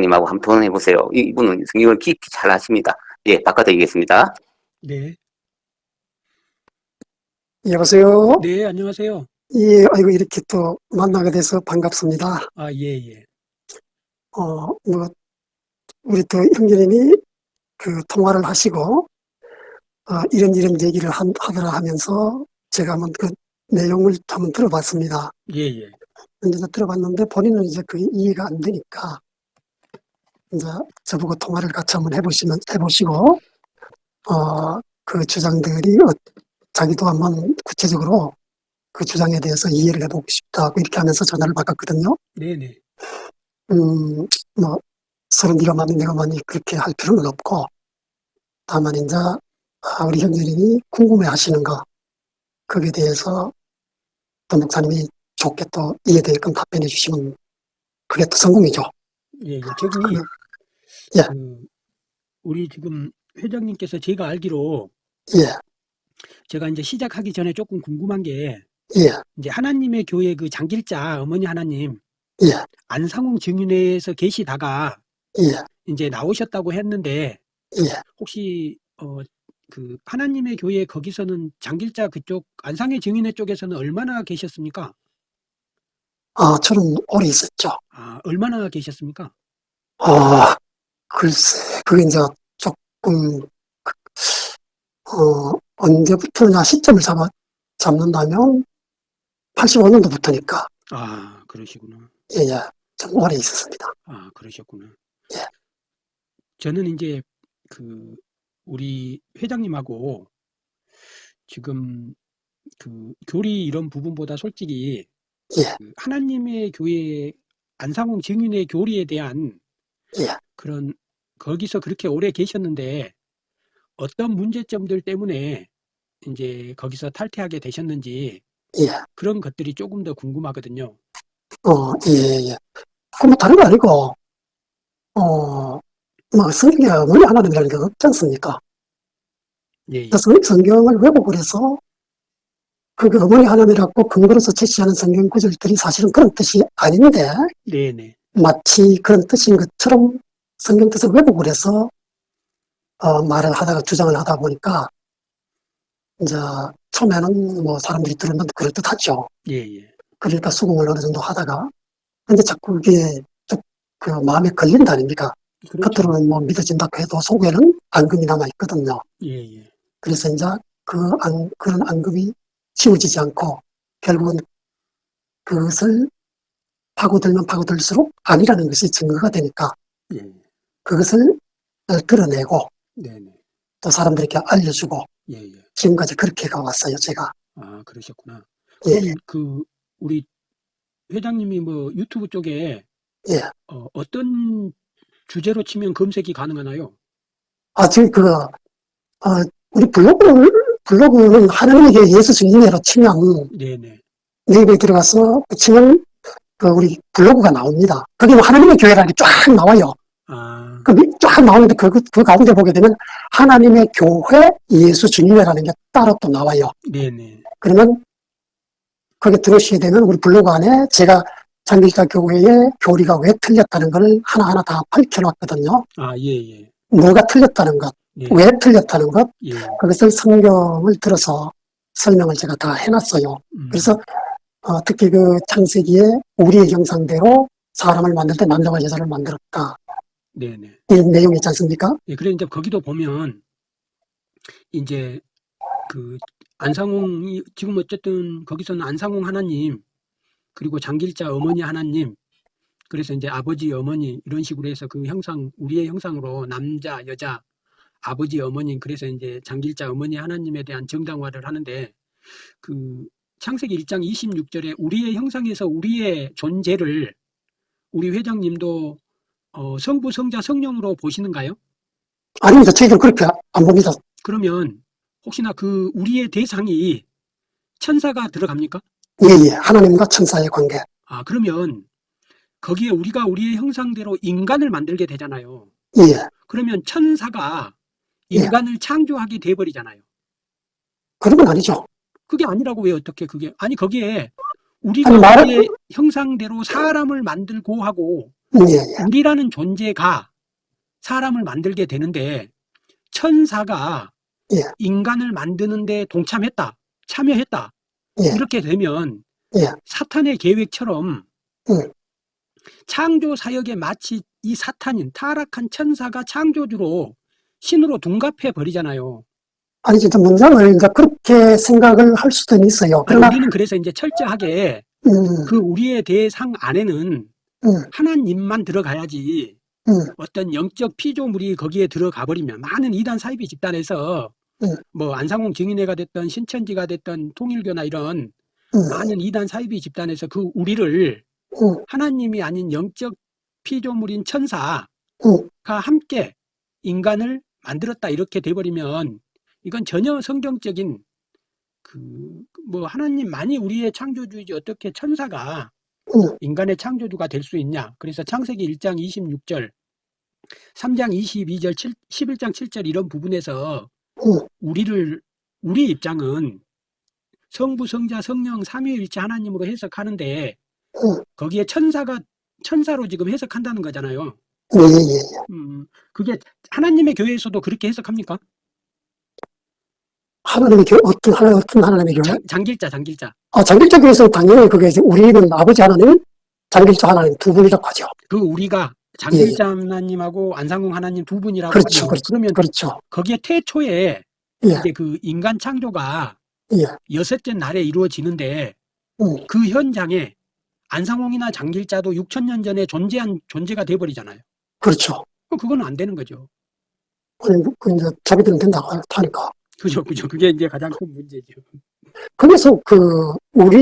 형님하고 한번 해보세요. 이- 이분은 성경을 깊이 잘 아십니다. 예, 바꿔드리겠습니다. 네. 여보세요? 네, 안녕하세요. 예, 아이고, 이렇게 또 만나게 돼서 반갑습니다. 아, 예, 예. 어, 뭐, 우리 또 형제님이 그 통화를 하시고, 어, 이런 이런 얘기를 한, 하더라 하면서 제가 한번 그 내용을 한번 들어봤습니다. 예, 예. 이제 들어봤는데 본인은 이제 그게 이해가 안 되니까, 이제 저보고 통화를 같이 한번 해보시면, 해보시고, 어, 그 주장들이 어, 자기도 한번 구체적으로 그 주장에 대해서 이해를 해보고 싶다고 이렇게 하면서 전화를 받았거든요. 네, 네. 음, 뭐, 서로 네가 많이 내가 많이 그렇게 할 필요는 없고, 다만 이제, 아, 우리 형제님이 궁금해 하시는 거, 거기에 대해서 또 목사님이 좋게 또 이해되게끔 답변해 주시면 그게 또 성공이죠. 예, 예. 저기, 예. 그, 우리 지금 회장님께서 제가 알기로 예, 제가 이제 시작하기 전에 조금 궁금한 게 예, 이제 하나님의 교회 그 장길자 어머니 하나님 예, 안상홍 증인회에서 계시다가 예, 이제 나오셨다고 했는데 예. 혹시 어 그 하나님의 교회 거기서는 장길자 그쪽 안상의 증인회 쪽에서는 얼마나 계셨습니까? 아, 저는 오래 있었죠. 아, 얼마나 계셨습니까? 아, 글쎄, 그게 이제 조금, 그, 어, 언제부터냐 시점을 잡아, 잡는다면 85년도부터니까, 아, 그러시구나. 예, 예, 좀 오래 있었습니다. 아, 그러셨구나. 예. 저는 이제 그 우리 회장님하고 지금 그 교리 이런 부분보다 솔직히 예. 그 하나님의 교회 안상홍 증인의 교리에 대한 예. 그런 거기서 그렇게 오래 계셨는데 어떤 문제점들 때문에 이제 거기서 탈퇴하게 되셨는지 예. 그런 것들이 조금 더 궁금하거든요. 어, 예, 예. 그뭐 다른 거 아니고, 어, 뭐 성경에 어머니 하나님이라는 게 없지 않습니까? 예, 예. 성경을 왜곡을 해서 그 어머니 하나님이라고 근거로서 제시하는 성경 구절들이 사실은 그런 뜻이 아닌데 네, 네. 마치 그런 뜻인 것처럼 성경 뜻을 왜곡을 해서 어, 말을 하다가 주장을 하다 보니까 이제 처음에는 뭐 사람들이 들으면 그럴듯하죠. 예, 예. 그러니까 수긍을 어느 정도 하다가 근데 자꾸 좀그 마음에 걸린다 아닙니까? 그렇죠. 겉으로는 뭐 믿어진다고 해도 속에는 앙금이 남아 있거든요. 예, 예. 그래서 이제 그 안, 그런 앙금이 치워지지 않고 결국은 그것을 파고들면 파고들수록 아니라는 것이 증거가 되니까 예. 그것을 드러내고 네, 네. 또 사람들에게 알려주고 예, 예. 지금까지 그렇게 가왔어요, 제가. 아, 그러셨구나. 예, 그 우리 회장님이 뭐 유튜브 쪽에 예. 어, 어떤 주제로 치면 검색이 가능하나요? 아, 지금 그, 아, 우리 블로그를, 블로그는 하나님에게 예수 증인회로 치면 네, 네. 네이버에 들어가서 치면 그 우리 블로그가 나옵니다. 거기 뭐 하나님의 교회라는 게 쫙 나와요. 아, 그, 밑- 쫙 나오는데 그, 그, 그 가운데 보게 되면 하나님의 교회 예수 증인회라는 게 따로 또 나와요. 네, 네. 그러면 거기 들어오시게 되면 우리 블로그 안에 제가 장기자 교회의 교리가 왜 틀렸다는 걸 하나하나 다 밝혀놨거든요. 아, 예, 예. 뭐가 틀렸다는 것, 예. 왜 틀렸다는 것, 예. 그것을 성경을 들어서 설명을 제가 다 해놨어요. 음, 그래서 어, 특히 그 창세기에 우리의 형상대로 사람을 만들 때 남자와 여자를 만들었다. 네, 네. 이 내용이 있지 않습니까? 예, 그래 이제 거기도 보면 이제 그 안상홍이 지금 어쨌든 거기서는 안상홍 하나님 그리고 장길자 어머니 하나님 그래서 이제 아버지 어머니 이런 식으로 해서 그 형상 우리의 형상으로 남자 여자 아버지 어머니 그래서 이제 장길자 어머니 하나님에 대한 정당화를 하는데 그 창세기 1장 26절에 우리의 형상에서 우리의 존재를 우리 회장님도 어, 성부 성자 성령으로 보시는가요? 아닙니다. 저희들 그렇게 안 봅니다. 그러면 혹시나 그 우리의 대상이 천사가 들어갑니까? 예, 예. 하나님과 천사의 관계. 아, 그러면 거기에 우리가 우리의 형상대로 인간을 만들게 되잖아요. 예. 그러면 천사가 예. 인간을 창조하게 돼버리잖아요. 그런 건 아니죠. 그게 아니라고 왜 어떻게 그게 아니 거기에 우리가 아니, 말은- 우리의 형상대로 사람을 만들고 하고 예, 예. 우리라는 존재가 사람을 만들게 되는데 천사가 예. 인간을 만드는데 동참했다, 참여했다. 예. 이렇게 되면 예. 사탄의 계획처럼 음. 창조 사역에 마치 이 사탄인 타락한 천사가 창조주로 신으로 둔갑해 버리잖아요. 아니, 진짜 문장을 이제 그렇게 생각을 할 수도 있어요. 그러나, 우리는 그래서 이제 철저하게 음, 그 우리의 대상 안에는 음, 하나님만 들어가야지 음, 어떤 영적 피조물이 거기에 들어가 버리면 많은 이단 사이비 집단에서 음. 뭐 안상홍 증인회가 됐던 신천지가 됐던 통일교나 이런 음, 많은 이단 사이비 집단에서 그 우리를 음, 하나님이 아닌 영적 피조물인 천사가 음. 함께 인간을 만들었다 이렇게 돼버리면 이건 전혀 성경적인 그 뭐 하나님만이 우리의 창조주이지 어떻게 천사가 음. 인간의 창조주가 될 수 있냐 그래서 창세기 1장 26절 3장 22절 7, 11장 7절 이런 부분에서 음. 우리를 우리 입장은 성부 성자 성령 삼위일체 하나님으로 해석하는데 음. 거기에 천사가 천사로 지금 해석한다는 거잖아요. 예, 예, 예. 음, 그게 하나님의 교회에서도 그렇게 해석합니까? 하나님의 교회, 어떤, 하나, 어떤 하나님의 교회? 장, 장길자, 장길자. 아, 장길자 교회에서는 당연히 그게 이제 우리는 아버지 하나님, 장길자 하나님 두 분이라고 하죠. 그 우리가 장길자 하나님하고 안상홍 하나님 두 분이라고 예. 그렇죠, 하죠. 그렇죠. 그러면 그렇죠. 거기에 태초에 예. 이제 그 인간 창조가 예. 여섯째 날에 이루어지는데 음, 그 현장에 안상홍이나 장길자도 6천 년 전에 존재한 존재가 돼버리잖아요. 그렇죠. 그건 안 되는 거죠. 아니, 그 이제 자기들은 된다고 하니까. 그죠, 그죠. 그게 이제 가장 큰 문제죠. 그래서 그, 우리,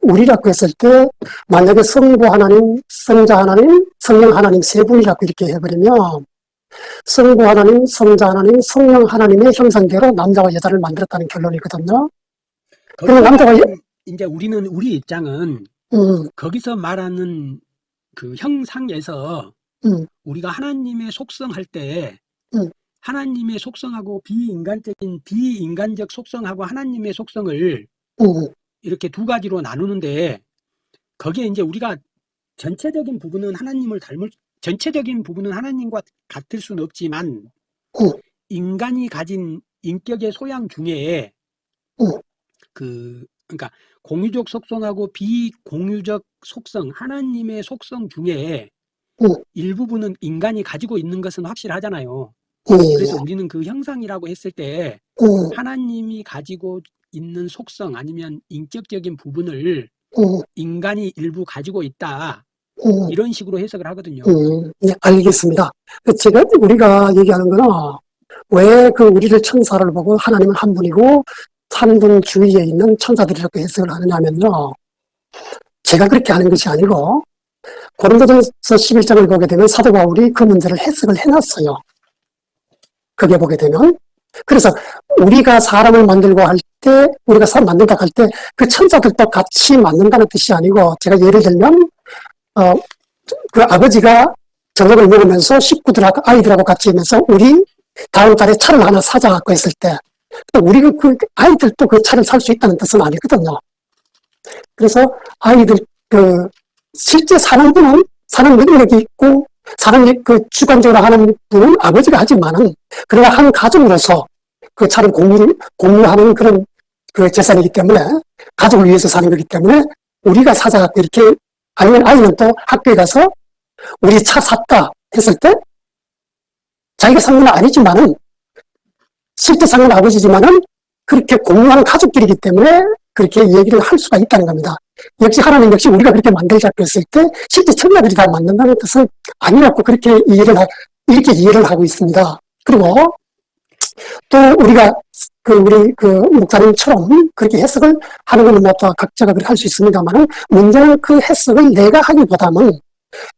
우리라고 했을 때, 만약에 성부 하나님, 성자 하나님, 성령 하나님 세 분이라고 이렇게 해버리면, 성부 하나님, 성자 하나님, 성령 하나님의 형상대로 남자와 여자를 만들었다는 결론이거든요. 그럼 남자가 여- 이제 우리는 우리 입장은 음, 거기서 말하는 그 형상에서 음, 우리가 하나님의 속성 할 때 음. 하나님의 속성하고 비인간적인 비인간적 속성하고 하나님의 속성을 음, 이렇게 두 가지로 나누는데 거기에 이제 우리가 전체적인 부분은 하나님을 닮을 전체적인 부분은 하나님과 같을 수는 없지만 음. 인간이 가진 인격의 소양 중에 음. 그 그러니까 공유적 속성하고 비공유적 속성 하나님의 속성 중에 음. 일부분은 인간이 가지고 있는 것은 확실하잖아요. 예, 그래서 우리는 그 형상이라고 했을 때 음, 하나님이 가지고 있는 속성 아니면 인격적인 부분을 음, 인간이 일부 가지고 있다 음. 이런 식으로 해석을 하거든요. 음, 네, 알겠습니다. 그 제가, 우리가 얘기하는 거는, 왜 그 우리를 천사를 보고 하나님은 한 분이고, 한분 주위에 있는 천사들이라고 해석을 하느냐면요. 제가 그렇게 하는 것이 아니고, 고린도전서 11장을 보게 되면 사도 바울이 그 문제를 해석을 해놨어요. 그게 보게 되면. 그래서 우리가 사람을 만들고 할 때, 우리가 사람 만든다 할 때, 그 천사들도 같이 만든다는 뜻이 아니고, 제가 예를 들면, 어, 그 아버지가 저녁을 먹으면서 식구들하고 아이들하고 같이 있면서 우리 다음 달에 차를 하나 사자 갖고 했을 때 우리가 그 아이들도 그 차를 살 수 있다는 뜻은 아니거든요. 그래서 아이들 그 실제 사는 분은 사는 능력이 있고 사는 그 주관적으로 하는 분은 아버지가 하지만은 그러나 한 가족으로서 그 차를 공유 공유하는 그런 그 재산이기 때문에 가족을 위해서 사는 거기 때문에 우리가 사자 이렇게 아니면 아이는 또 학교에 가서 우리 차 샀다 했을 때 자기가 산 건 아니지만은 실제 산 건 아버지지만은 그렇게 공유하는 가족끼리기 때문에 그렇게 얘기를 할 수가 있다는 겁니다. 역시 하나님 역시 우리가 그렇게 만들자고 했을 때 실제 천사들이 다 만든다는 뜻은 아니라고 그렇게 이해를 하, 이렇게 이해를 하고 있습니다. 그리고 또 우리가 그 우리 그 목사님처럼 그렇게 해석을 하는 건뭐다 각자가 그렇게 할 수 있습니다만은 문제는 그 해석을 내가 하기보다는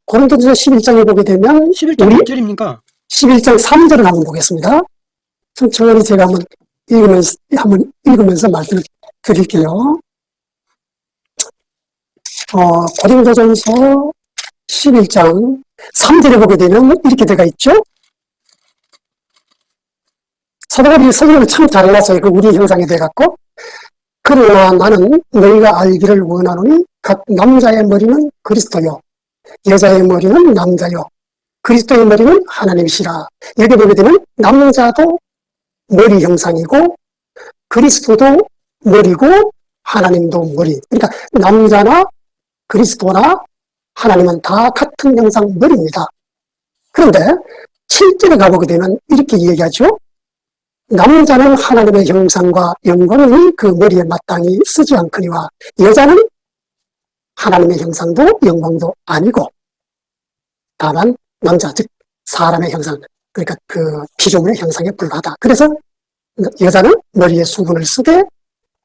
고린도전서 11장에 보게 되면 11장 우리- 몇 절입니까? 11장 3절을 한번 보겠습니다. 천천히 제가 한번 읽으면서, 한번 읽으면서 말씀을 드릴게요. 어, 고린도전서 11장 3절에 보게 되면 이렇게 되어 있죠. 사도바울이 설명을 참 잘해놨어요. 그 우리 형상에 대해 갖고. 그러나 나는 너희가 알기를 원하노니 각 남자의 머리는 그리스도요. 여자의 머리는 남자요. 그리스도의 머리는 하나님이시라. 여기 보게 되면 남자도 머리 형상이고 그리스도도 머리고 하나님도 머리. 그러니까 남자나 그리스도나 하나님은 다 같은 형상 머리입니다. 그런데 7절에 가보게 되면 이렇게 얘기하죠. 남자는 하나님의 형상과 영광이 그 머리에 마땅히 쓰지 않거니와 여자는 하나님의 형상도 영광도 아니고 다만 남자 즉 사람의 형상 그러니까 그 피조물의 형상에 불과하다. 그래서 여자는 머리에 수건을 쓰되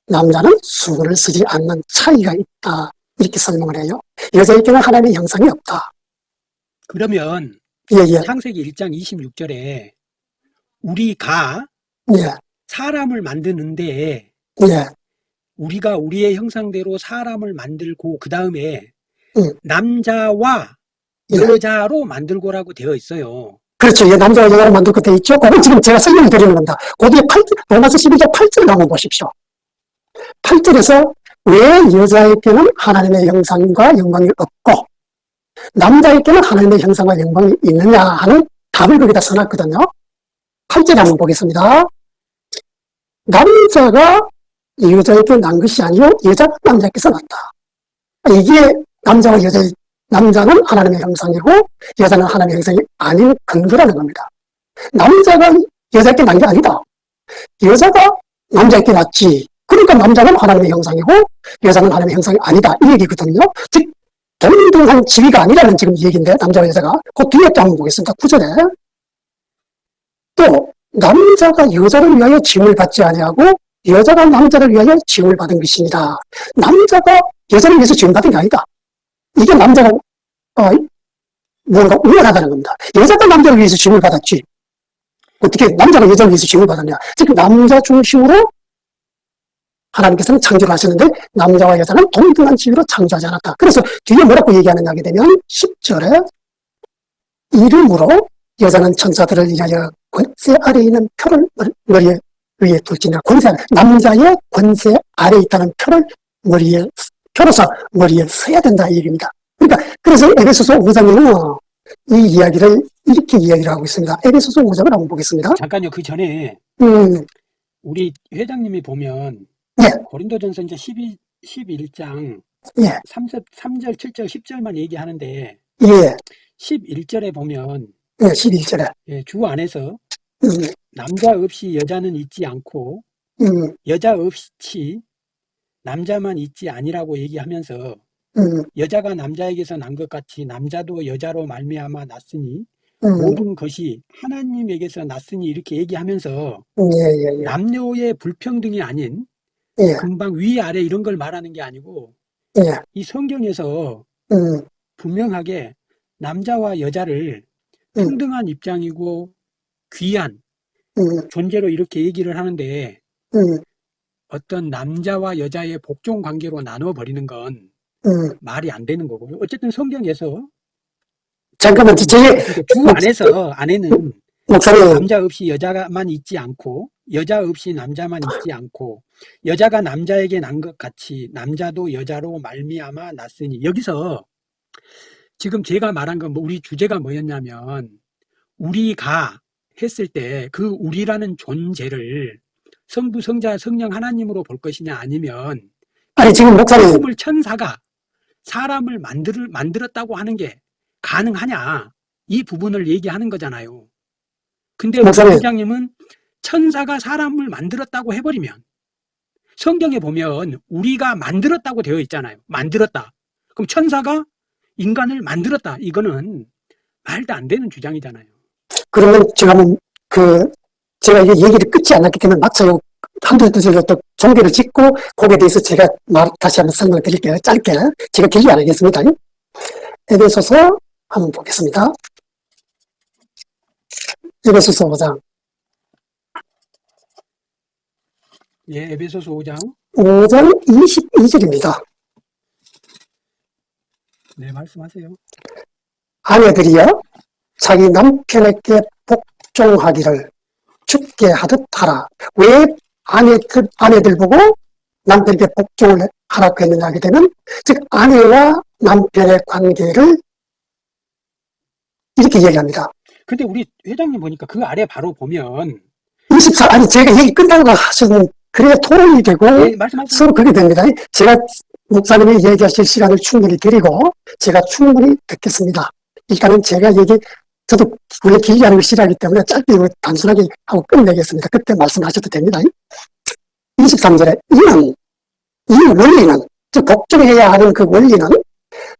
남자는 수건을 쓰지 않는 차이가 있다. 이렇게 설명을 해요. 여자에게는 하나님의 형상이 없다. 그러면 예, 예, 창세기 1장 26절에 우리가 예, 사람을 만드는데 예, 우리가 우리의 형상대로 사람을 만들고 그 다음에 응. 남자와 예. 여자로 만들고라고 되어 있어요. 그렇죠. 예, 남자와 여자로 만들고 돼 있죠. 그건 지금 제가 설명을 드리는 겁니다. 거기에 8, 로마서 12장 8절을 한번 보십시오. 8절에서 왜 여자에게는 하나님의 형상과 영광이 없고 남자에게는 하나님의 형상과 영광이 있느냐 하는 답을 거기다 써놨거든요. 8절 한번 보겠습니다. 남자가 여자에게 난 것이 아니요 여자가 남자에게서 났다. 이게 남자와 여자 남자는 하나님의 형상이고 여자는 하나님의 형상이 아닌 근거라는 겁니다. 남자가 여자에게 난 게 아니다. 여자가 남자에게 났지. 그러니까 남자는 하나님의 형상이고 여자는 하나님의 형상이 아니다. 이 얘기거든요. 즉 동등한 지위가 아니라는 지금 얘기인데 남자와 여자가 그 뒤에 또 한번 보겠습니다. 9절에 또 남자가 여자를 위하여 지음을 받지 아니하고 여자가 남자를 위하여 지음을 받은 것입니다. 남자가 여자를 위해서 지음 받은 게 아니다. 이게 남자가 어, 뭔가 우월하다는 겁니다. 여자가 남자를 위해서 지음을 받았지. 어떻게 남자가 여자를 위해서 지음을 받았냐. 즉 남자 중심으로 하나님께서는 창조를 하셨는데 남자와 여자는 동등한 지위로 창조하지 않았다. 그래서 뒤에 뭐라고 얘기하느냐 하게 되면 10절에 이름으로 여자는 천사들을 위하여 권세 아래 있는 표를 머리에 위에 둘지냐 권세 남자의 권세 아래 있다는 표를 머리에 표로서 머리에 써야 된다 이 얘기입니다. 그러니까 그래서 에베소서 5장에는 이 이야기를 이렇게 이야기를 하고 있습니다. 에베소서 5장을 한번 보겠습니다. 잠깐요. 그 전에 음, 우리 회장님이 보면 예. 고린도전서 이제 12, 11장 예, 3, 3절, 7절, 10절만 얘기하는데 예, 11절에 보면 예, 11절에. 예, 주 안에서 음, 남자 없이 여자는 있지 않고 음, 여자 없이 남자만 있지 아니라고 얘기하면서 음, 여자가 남자에게서 난 것 같이 남자도 여자로 말미암아 났으니 음, 모든 것이 하나님에게서 났으니 이렇게 얘기하면서 예, 예, 예, 남녀의 불평등이 아닌 예, 금방 위 아래 이런 걸 말하는 게 아니고 예, 이 성경에서 음, 분명하게 남자와 여자를 음. 평등한 입장이고 귀한 음, 존재로 이렇게 얘기를 하는데 음, 어떤 남자와 여자의 복종 관계로 나눠 버리는 건 음. 말이 안 되는 거고요. 어쨌든 성경에서 잠깐만, 제, 그러니까 주 안에서 안에는 목사님, 남자 없이 여자만 있지 않고 여자 없이 남자만 있지 않고 여자가 남자에게 난 것 같이 남자도 여자로 말미암아 났으니 여기서 지금 제가 말한 건 뭐 우리 주제가 뭐였냐면 우리가 했을 때 그 우리라는 존재를 성부 성자 성령 하나님으로 볼 것이냐 아니면 아니, 지금 목사님, 피조물 천사가 사람을 만들, 만들었다고 하는 게 가능하냐 이 부분을 얘기하는 거잖아요. 근데 목사님. 회장님은 천사가 사람을 만들었다고 해버리면 성경에 보면 우리가 만들었다고 되어 있잖아요. 만들었다. 그럼 천사가 인간을 만들었다. 이거는 말도 안 되는 주장이잖아요. 그러면 제가 한번, 그, 제가 이게 얘기를 끝이 안 났기 때문에 막차요. 한두 두절 또 종교를 짓고, 거기에 대해서 제가 말, 다시 한번 설명을 드릴게요. 짧게. 제가 길게 안 하겠습니다. 에베소서 한번 보겠습니다. 에베소서 5장. 예, 에베소서 5장. 5장 22절입니다. 네, 말씀하세요. 아내들이여 자기 남편에게 복종하기를 죽게 하듯 하라. 왜 아내들, 아내들 보고 남편에게 복종을 하라고 했느냐 하게 되면 즉 아내와 남편의 관계를 이렇게 이야기합니다. 근데 우리 회장님 보니까 그 아래 바로 보면 24, 아니, 제가 얘기 끝나고 하시는, 그래야 토론이 되고, 예, 말씀하세요. 서로 그게 됩니다. 제가 목사님이 얘기하실 시간을 충분히 드리고, 제가 충분히 듣겠습니다. 일단은 제가 얘기, 저도 원래 길게 하는 걸 싫어하기 때문에 짧게 단순하게 하고 끝내겠습니다. 그때 말씀하셔도 됩니다. 23절에 이는, 이 원리는, 즉, 복종해야 하는 그 원리는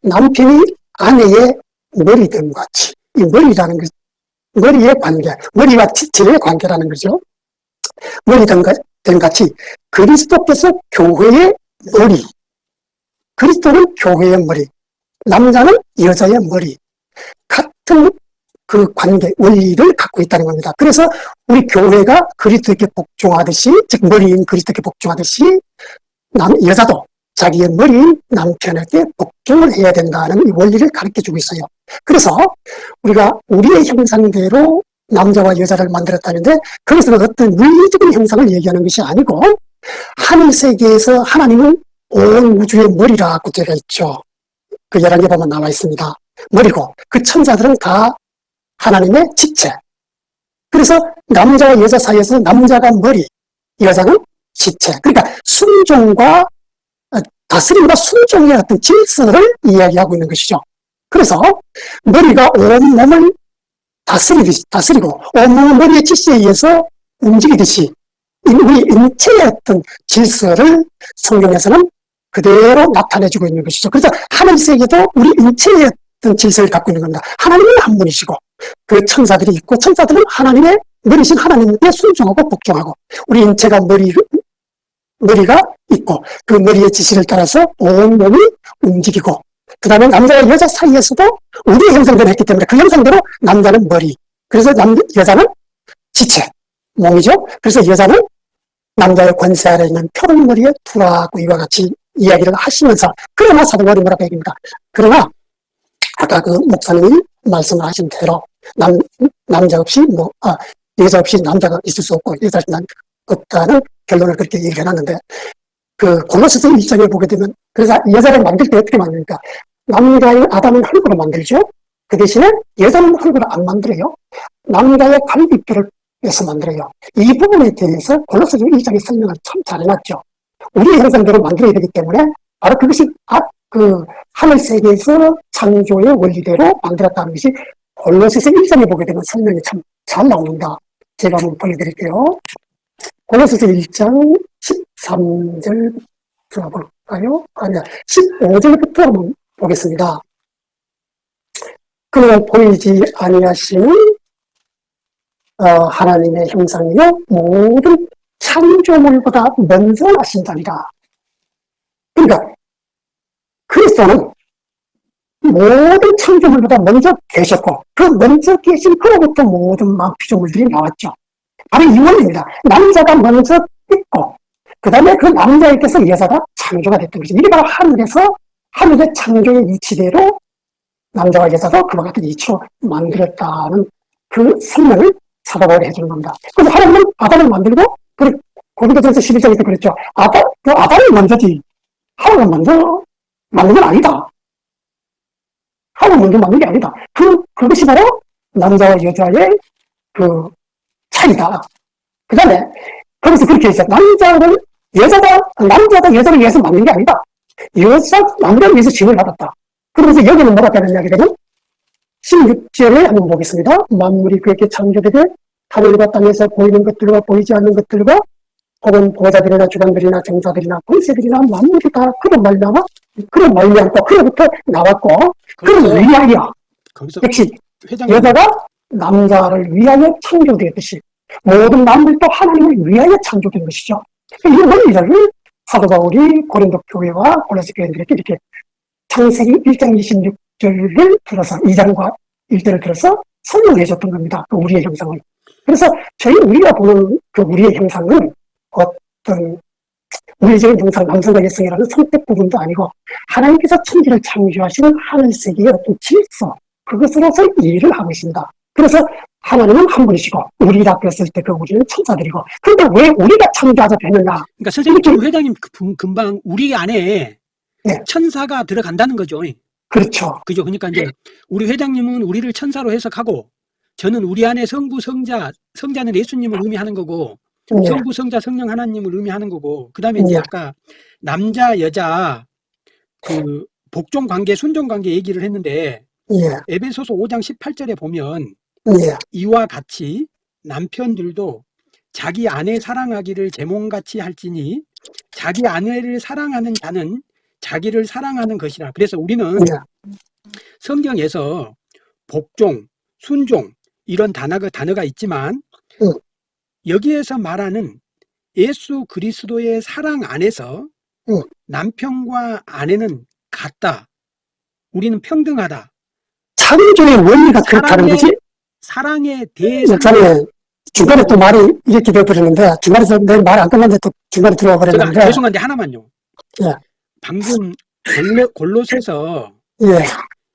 남편이 아내의 머리됨 같이, 이 머리라는 것, 머리의 관계, 머리와 지체의 관계라는 거죠. 머리됨 가- 됨 같이 그리스도께서 교회의 머리, 그리스도는 교회의 머리, 남자는 여자의 머리, 같은 그 관계, 원리를 갖고 있다는 겁니다. 그래서 우리 교회가 그리스도께 복종하듯이, 즉 머리인 그리스도께 복종하듯이 남, 여자도 자기의 머리인 남편에게 복종을 해야 된다는 이 원리를 가르쳐 주고 있어요. 그래서 우리가 우리의 형상대로 남자와 여자를 만들었다는데 그것은 어떤 물리적인 형상을 얘기하는 것이 아니고 하늘 세계에서 하나님은 온 우주의 머리라고 되어 있죠. 그 11개 보면 나와 있습니다. 머리고 그 천사들은 다 하나님의 지체. 그래서 남자와 여자 사이에서 남자가 머리, 여자는 지체. 그러니까 순종과 어, 다스림과 순종의 어떤 질서를 이야기하고 있는 것이죠. 그래서 머리가 온 몸을 다스리듯이, 다스리고 온몸을 머리의 지시에 의해서 움직이듯이 이 우리 인체의 어떤 질서를 성경에서는 그대로 나타내주고 있는 것이죠. 그래서 하늘 세계도 우리 인체의 어떤 질서를 갖고 있는 겁니다. 하나님은 한 분이시고 그 천사들이 있고 천사들은 하나님의 머리신 하나님께 순종하고 복종하고 우리 인체가 머리 머리가 있고 그 머리의 지시를 따라서 온 몸이 움직이고 그 다음에 남자와 여자 사이에서도 우리의 형상대로 했기 때문에 그 형상대로 남자는 머리. 그래서 남, 여자는 지체 몸이죠? 그래서 여자는 남자의 권세 아래 있는 표른머리에 두라고 이와 같이 이야기를 하시면서 그러나 사도바리 뭐라고 얘기합니다. 그러나 아까 그 목사님이 말씀을 하신 대로 남, 남자 없이 뭐, 아, 여자 없이 남자가 있을 수 없고 여자 없이 남, 없다는 결론을 그렇게 얘기해 놨는데 그 골로새서 1장에 보게 되면 그래서 여자를 만들 때 어떻게 만듭니까? 남자의 아담은 흙으로 만들죠. 그 대신에 여자는 흙으로 안 만들어요. 남자의 갈비뼈를 빼서 만들어요. 이 부분에 대해서 골로새서 1장에 설명을 참 잘해놨죠. 우리의 형상대로 만들어야 되기 때문에 바로 그것이 아, 그 하늘 세계에서 창조의 원리대로 만들었다는 것이 골로새서 1장에 보게 되면 설명이 참 잘 나옵니다. 제가 한번 보여드릴게요. 골로새서 1장 13절 들어볼까요? 아니야, 15절부터 한번 보겠습니다. 그는 보이지 아니하시는 어, 하나님의 형상이요 모든 창조물보다 먼저 하신다니라. 그러니까 그리스도는 모든 창조물보다 먼저 계셨고 그 먼저 계신 그로부터 모든 막 피조물들이 나왔죠. 바로 이 원리입니다. 남자가 먼저 있고 그 다음에 그 남자에게서 여자가 창조가 됐던 거죠. 이게 바로 하늘에서 하늘의 창조의 이치대로 남자와 여자도 그와 같은 이치로 만들었다는 그 사도 바울이 해주는 겁니다. 그래서 하나님은 아담을 만들고 그 고린도전서 11장에 때 그랬죠. 아담, 그 아담이 먼저지 하나가 먼저 만든 건 아니다. 하나가 먼저 만든 게 아니다. 그, 그것이 바로 남자와 여자의 그 차이다. 그 다음에 거기서 그렇게 했어요. 남자를 여자가 남자가 여자를 위해서 만든 게 아니다. 여자 남자를 위해서 징을 받았다. 그러면서 여기는 뭐라고 하는 이야기냐면 16절에 한번 보겠습니다. 만물이 그렇게 창조되되 하늘과 땅에서 보이는 것들과 보이지 않는 것들과 혹은 보호자들이나 주관들이나 정사들이나 권세들이나 만물이 다 그런 말미암아 그런 말미암고 그로부터 나왔고 그런 거기서 역시 회장님 여자가 남자를 위하여 창조되었듯이 모든 만물도 하나님을 위하여 창조된 것이죠. 이 원리를 사도 바울이 고린도 교회와 골로새 교회들에게 이렇게 창세기 1장 26절을 들어서 2장과 1절을 들어서 설명해 줬던 겁니다. 그 우리의 형상을. 그래서 저희 우리가 보는 그 우리의 형상은 어떤 우리적인 형상, 남성과 여성이라는 선택 부분도 아니고 하나님께서 천지를 창조하시는 하늘 세계의 어떤 질서 그것으로서 이해를 하고 있습니다. 그래서 하나님은 한 분이시고 우리라 그랬을 때 그 우리는 천사들이고 근데 왜 우리가 창조하자 되느냐 그러니까 선생님 지금 회장님 그 분- 금방 우리 안에 네. 천사가 들어간다는 거죠. 그렇죠. 그죠? 그러니까 이제 우리 회장님은 우리를 천사로 해석하고 저는 우리 안에 성부, 성자, 성자는 예수님을 의미하는 거고 예, 성부, 성자, 성령 하나님을 의미하는 거고 그 다음에 이제 예. 아까 남자, 여자 그 복종 관계, 순종 관계 얘기를 했는데 예, 에베소서 5장 18절에 보면 예, 이와 같이 남편들도 자기 아내 사랑하기를 제 몸같이 할지니 자기 아내를 사랑하는 자는 자기를 사랑하는 것이라. 그래서 우리는 예, 성경에서 복종, 순종 이런 단어가 단어가 있지만 응. 여기에서 말하는 예수 그리스도의 사랑 안에서 응. 남편과 아내는 같다. 우리는 평등하다. 창조의 원리가 그렇다는 거지. 사랑의 대상 목사님, 중간에 또 말이 이렇게 되어버리는데, 중간에서 내 말 안 끝났는데 또 중간에 들어와 버렸는데, 죄송한데 하나만요. 예. 방금 골로, 골로새서 예,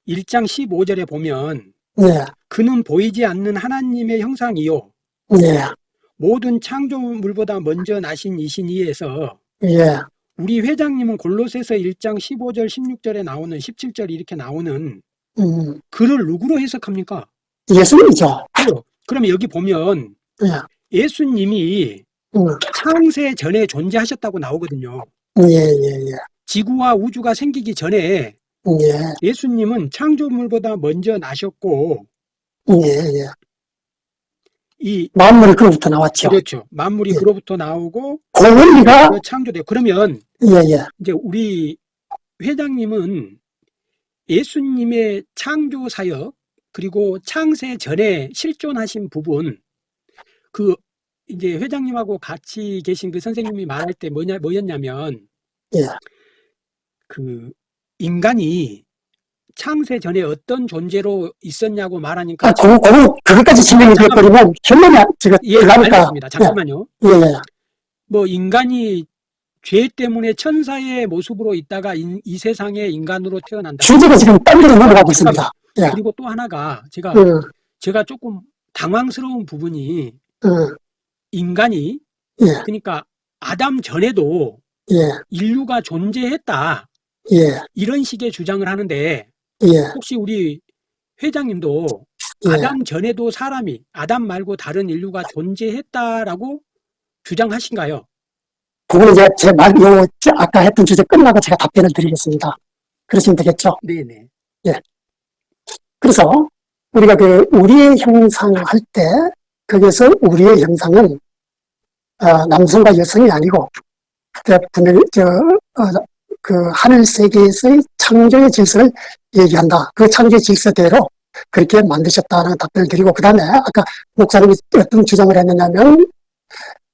1장 15절에 보면 예, 그는 보이지 않는 하나님의 형상이요. 예, 모든 창조물보다 먼저 나신 이신 이에서 예, 우리 회장님은 골로새서 1장 15절 16절에 나오는 17절 이렇게 나오는 음, 글을 누구로 해석합니까? 예수님이죠. 그죠? 그러면 여기 보면 예, 예수님이 음, 창세 전에 존재하셨다고 나오거든요. 예, 예, 예, 지구와 우주가 생기기 전에 예, 예수님은 창조물보다 먼저 나셨고 예, 예. 이 만물이 그로부터 나왔죠. 그렇죠. 만물이 예. 그로부터 나오고 그 원리가, 그 창조돼. 그러면 예, 예, 이제 우리 회장님은 예수님의 창조 사역 그리고 창세 전에 실존하신 부분 그 이제 회장님하고 같이 계신 그 선생님이 말할 때 뭐냐 뭐였냐면 예. 그 인간이 창세 전에 어떤 존재로 있었냐고 말하니까 아, 그거, 그거, 그것까지 설명이 돼버리면 결론이 제가 예, 들어가니까. 알겠습니다. 잠깐만요. 예, 예, 뭐 인간이 죄 때문에 천사의 모습으로 있다가 인- 이 세상에 인간으로 태어난다. 주제가 지금 딴 데로 넘어가고 있습니다. 예. 그리고 또 하나가 제가 음, 제가 조금 당황스러운 부분이 음, 인간이 예, 그러니까 아담 전에도 예, 인류가 존재했다 예, 이런 식의 주장을 하는데 예, 혹시 우리 회장님도 예. 아담 전에도 사람이 아담 말고 다른 인류가 존재했다라고 주장하신가요? 그거는 이제 제 말, 요, 저 아까 했던 주제 끝나고 제가 답변을 드리겠습니다. 그러시면 되겠죠. 네네. 그래서 우리가 그 우리의 형상 할 때, 거기서 우리의 형상은, 어, 남성과 여성이 아니고, 그 분명히, 저, 어, 그 하늘 세계에서의 창조의 질서를 얘기한다. 그 창조의 질서대로 그렇게 만드셨다는 답변을 드리고, 그 다음에 아까 목사님이 어떤 주장을 했느냐면,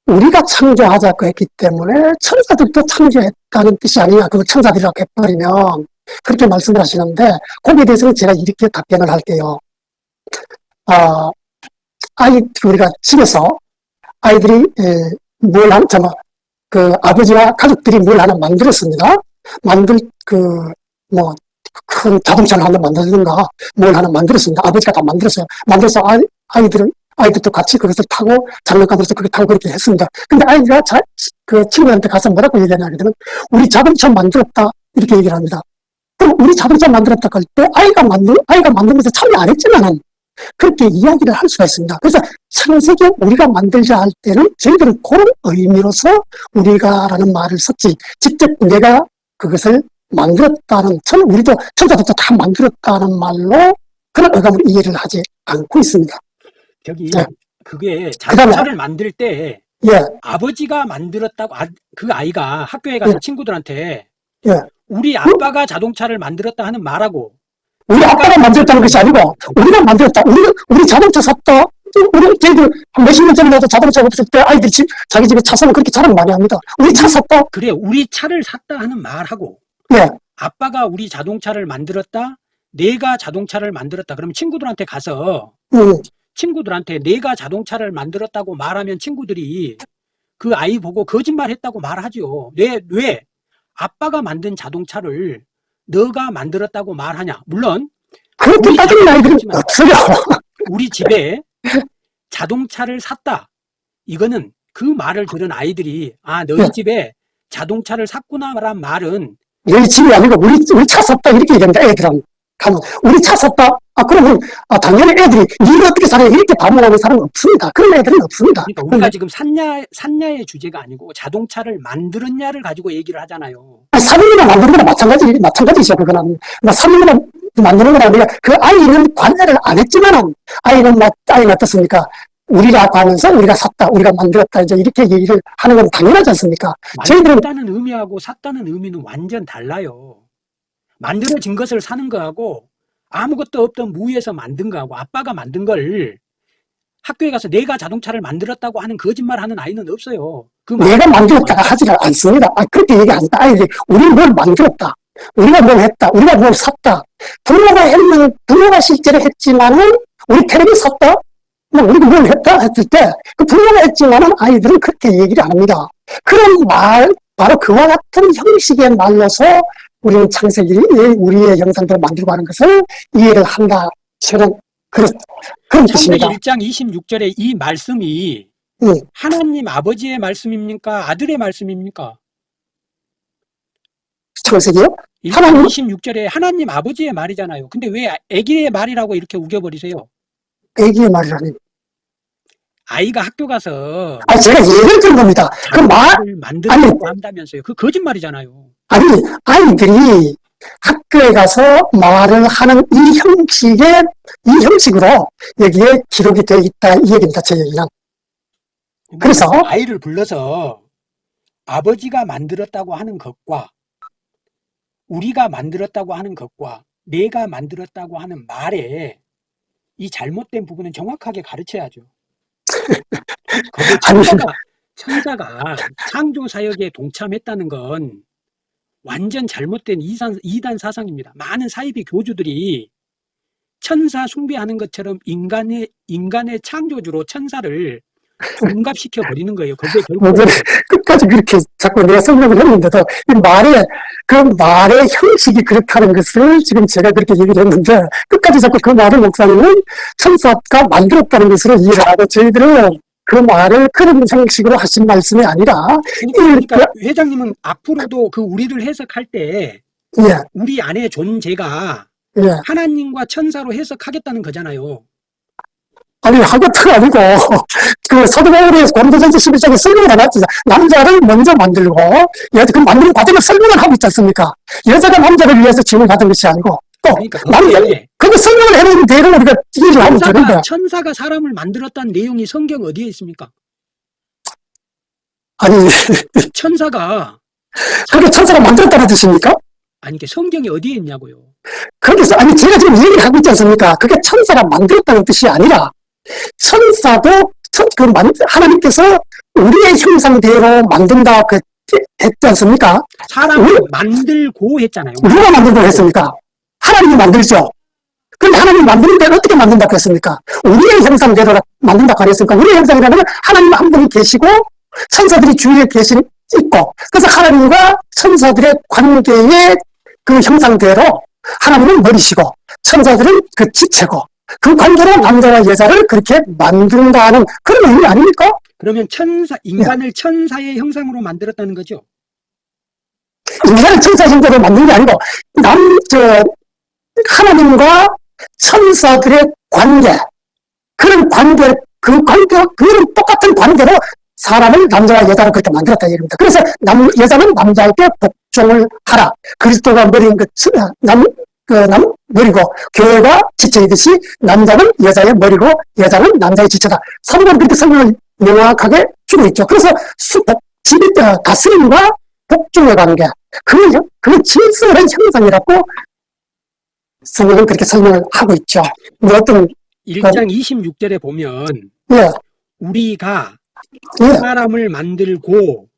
우리가 창조하자고 했기 때문에 천사들도 창조했다는 뜻이 아니냐. 그걸 천사들이라고 해버리면 그렇게 말씀을 하시는데 거기에 대해서는 제가 이렇게 답변을 할게요. 아, 아이, 우리가 집에서 아이들이, 에, 뭘 한, 저, 뭐, 그 아버지와 가족들이 뭘 하나 만들었습니다. 만들, 그, 뭐, 큰 자동차를 하나 만들든가 뭘 하나 만들었습니다. 아버지가 다 만들었어요. 만들어서 아이, 아이들은, 아이들도 같이 그것을 타고 장난감으로서 그렇게 타고 그렇게 했습니다. 근데 아이가 자, 그 친구한테 가서 뭐라고 얘기하냐 하거든요. 우리 자동차 만들었다. 이렇게 얘기를 합니다. 그럼 우리 자동차 만들었다 할 때 아이가 만들, 아이가 만들면서 참여 안 했지만은 그렇게 이야기를 할 수가 있습니다. 그래서 창세기 우리가 만들자 할 때는 저희들은 그런 의미로서 우리가라는 말을 썼지 직접 내가 그것을 만들었다는 천 우리도 천사들도 다 만들었다는 말로 그런 어감으로 이해를 하지 않고 있습니다. 저기 네. 그게 자동차를 만들 때 예, 아버지가 만들었다고 아, 그 아이가 학교에 가서 예. 친구들한테 예. 우리 아빠가 자동차를 만들었다 하는 말하고 우리 아빠가 만들었다는 것이 아니고 우리가 만들었다. 우리 우리 자동차 샀다. 우리 저희들 몇십 년 전에도 자동차 없을 때 아이들이 집, 자기 집에 차 사면 그렇게 자랑 많이 합니다. 우리 차 샀다. 그래 우리 차를 샀다 하는 말하고 예, 아빠가 우리 자동차를 만들었다 내가 자동차를 만들었다 그러면 친구들한테 가서 음, 친구들한테 내가 자동차를 만들었다고 말하면 친구들이 그 아이 보고 거짓말했다고 말하죠. 왜, 왜? 아빠가 만든 자동차를 너가 만들었다고 말하냐? 물론 그렇게 자동차 없어요. 우리 집에 자동차를 샀다. 이거는 그 말을 들은 아이들이 아 너희 네. 집에 자동차를 샀구나란 말은 너희 집이 아니고 우리, 우리 차 샀다 이렇게 얘기합니다. 애들은. 가면 우리 차 샀다? 아 그러면 아, 당연히 애들이 네가 어떻게 살아 이렇게 반문하는 사람은 없습니다. 그런 애들은 없습니다. 그러니까 우리가 지금 샀냐 샀냐의 주제가 아니고 자동차를 만들었냐를 가지고 얘기를 하잖아요. 아니, 사는 거나 만드는 거나 마찬가지, 마찬가지죠, 그거는. 뭐, 사는 거나 만드는 거나 우리가 그 아이는 관여를 안 했지만은, 아이는 막, 아이는 어떻습니까? 우리라고 하면서 우리가 샀다, 우리가 만들었다, 이제 이렇게 얘기를 하는 건 당연하지 않습니까? 저희들은, 만들었다는 의미하고 샀다는 의미는 완전 달라요. 만들어진 것을 사는 거하고 아무것도 없던 무에서 만든 거하고 아빠가 만든 걸 학교에 가서 내가 자동차를 만들었다고 하는 거짓말 하는 아이는 없어요. 그 내가 만들었다가 하지를 않습니다. 아, 그렇게 얘기 안 한다. 아이들이, 우리는 뭘 만들었다. 우리가 뭘 했다. 우리가 뭘 샀다. 부모가 했는, 부모가 실제로 했지만은, 우리 텔레비 샀다? 뭐, 우리가 뭘 했다? 했을 때, 그 부모가 했지만은 아이들은 그렇게 얘기를 안 합니다. 그런 말, 바로 그와 같은 형식의 말로서 우리는 창세기, 우리의 영상들을 만들고 하는 것을 이해를 한다. 저는 그런, 그런 뜻입니다. 1장 26절에 이 말씀이 예. 하나님 아버지의 말씀입니까? 아들의 말씀입니까? 창세기요? 1장 하나님? 26절에 하나님 아버지의 말이잖아요. 근데 왜 애기의 말이라고 이렇게 우겨버리세요? 애기의 말이라니. 아이가 학교 가서 아, 제가 예를 든 겁니다. 그 말, 자동차를 만들려고 한다면서요. 그 거짓말이잖아요. 아니, 아이들이 학교에 가서 말을 하는 이 형식의, 이 형식으로 여기에 기록이 되어 있다. 이 얘기입니다. 제 얘기는. 그래서? 아이를 불러서 아버지가 만들었다고 하는 것과 우리가 만들었다고 하는 것과 내가 만들었다고 하는 말에 이 잘못된 부분은 정확하게 가르쳐야죠. 천사가, 천사가 창조 사역에 동참했다는 건 완전 잘못된 이단, 이단 사상입니다. 많은 사이비 교주들이 천사 숭배하는 것처럼 인간의 인간의 창조주로 천사를 둔갑시켜 버리는 거예요. 거기에 결국 오늘 끝까지 그렇게 자꾸 내가 설명을 했는데도 이 말의, 그 말의 형식이 그렇다는 것을 지금 제가 그렇게 얘기를 했는데 끝까지 자꾸 그 말을 목사님은 천사가 만들었다는 것으로 이해를 하고 저희들은 그 말을 그런 형식으로 하신 말씀이 아니라 그러니까 회장님은 앞으로도 그 우리를 해석할 때 예, 우리 안에 존재가 예. 하나님과 천사로 해석하겠다는 거잖아요. 아니, 하것도 아니고, 그 서두바울의 권도전서 11장에 설명을 해놨지. 남자를 먼저 만들고, 여자, 그 만드는 과정을 설명을 하고 있지 않습니까? 여자가 남자를 위해서 지원을 받은 것이 아니고, 또, 그러니까 거기에 그거 설명을 해놓은 대로 우리가 이해를 하면 되는 천사가, 거야. 천사가 사람을 만들었다는 내용이 성경 어디에 있습니까? 아니, 천사가 그게 천사가 만들었다는 뜻입니까? 아니 이게 성경이 어디에 있냐고요. 거기서, 아니, 제가 지금 얘기를 하고 있지 않습니까? 그게 천사가 만들었다는 뜻이 아니라, 천사도, 천, 그, 만, 하나님께서 우리의 형상대로 만든다, 그, 했지 않습니까? 사람을 왜? 만들고 했잖아요. 누가 만든다고 했습니까? 하나님이 만들죠. 근데 하나님이 만드는데 어떻게 만든다고 했습니까? 우리의 형상대로 만든다고 안 했습니까? 우리의 형상이라는 건 하나님 한 분이 계시고 천사들이 주위에 계신 있고 그래서 하나님과 천사들의 관계의 그 형상대로 하나님은 머리시고 천사들은 그 지체고 그 관계로 남자와 여자를 그렇게 만든다는 그런 의미 아닙니까? 그러면 천사 인간을 천사의 형상으로 만들었다는 거죠. 인간을 천사 형태로 만든 게 아니고 남, 저, 하나님과 천사들의 관계 그런 관계 그 관계 그런 똑같은 관계로 사람을 남자와 여자로 그렇게 만들었다 이겁니다. 그래서 남 여자는 남자에게 복종을 하라. 그리스도가 머리인 그 남 그 남 머리고 교회가 지체이듯이 남자는 여자의 머리고 여자는 남자의 지체다. 사도가 그렇게 설명을 명확하게 주고 있죠. 그래서 수복 지 어, 다스림과 복종의 관계 그, 그 질서의 형상이라고 성경은 그렇게 설명을 하고 있죠. 뭐 어떤, 1장 26절에 보면 예, 우리가 예. 사람을 만들고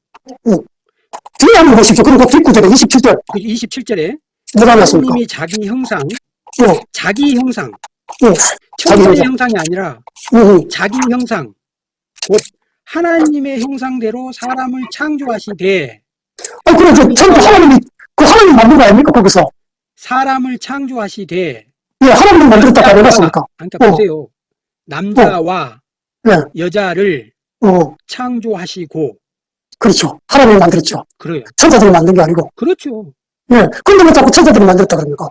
뒤에 한번 보십시오. 그리고 뒷구절에 27절, 27절에 뭐라 하셨습니까? 하나님이 자기 형상, 예, 자기 형상, 예, 천사의 형상. 형상이 아니라 음, 자기 형상, 곧 하나님의 형상대로 사람을 창조하시되 아, 그래, 저, 전부 하나님이, 그 하나님 만든 거 아닙니까? 거기서. 사람을 창조하시되 예, 하나님이 만들었다고 안 해놨습니까? 그러니까 어. 보세요. 남자와 예, 여자를 어, 창조하시고 그렇죠. 하나님이 만들었죠. 그래요. 천사들이 만든 게 아니고. 그렇죠. 예. 근데 왜 자꾸 천사들이 만들었다 그럽니까?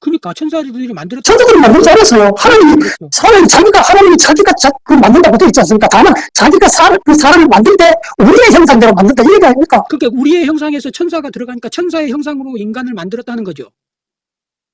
그러니까 천사들이 만들었다. 천사들이 만들지 않았어요. 하나님이, 그렇죠. 사람이 자기가, 하나님이 자기가 자, 그 만든다고 되어 있지 않습니까? 다만, 자기가 사, 그 사람을 만들 때, 우리의 형상대로 만든다. 이 얘기 아닙니까? 그러니까 우리의 형상에서 천사가 들어가니까 천사의 형상으로 인간을 만들었다는 거죠.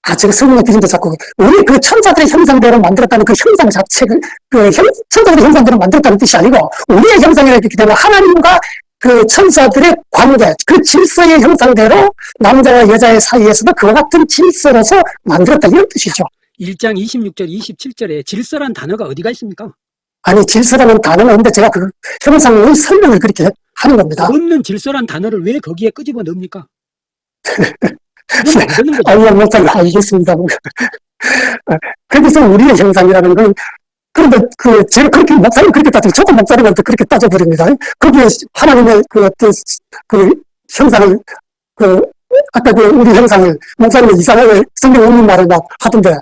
아, 제가 성경에 비준도 자꾸, 우리 그 천사들의 형상대로 만들었다는 그 형상 자체를, 그 형, 천사들의 형상대로 만들었다는 뜻이 아니고, 우리의 형상이라기 때문에 하나님과 그 천사들의 관계, 그 질서의 형상대로 남자와 여자의 사이에서도 그와 같은 질서로서 만들었다. 이런 뜻이죠. 1장 26절, 27절에 질서란 단어가 어디가 있습니까? 아니, 질서라는 단어는 없는데 제가 그 형상의 설명을 그렇게 하는 겁니다. 없는 질서란 단어를 왜 거기에 끄집어 넣습니까? 그건 안 되는 거죠. 아니, 못하게 알겠습니다. 거기서 우리의 형상이라는 건, 그런데 그, 제가 그렇게, 목사님 그렇게 따지고, 저도 목사님한테 그렇게 따져버립니다. 거기에 하나님의 그 어떤, 그 형상을, 그, 아까 그 우리 형상을, 목사님은 이상하게 성경 없는 말을 막 하던데,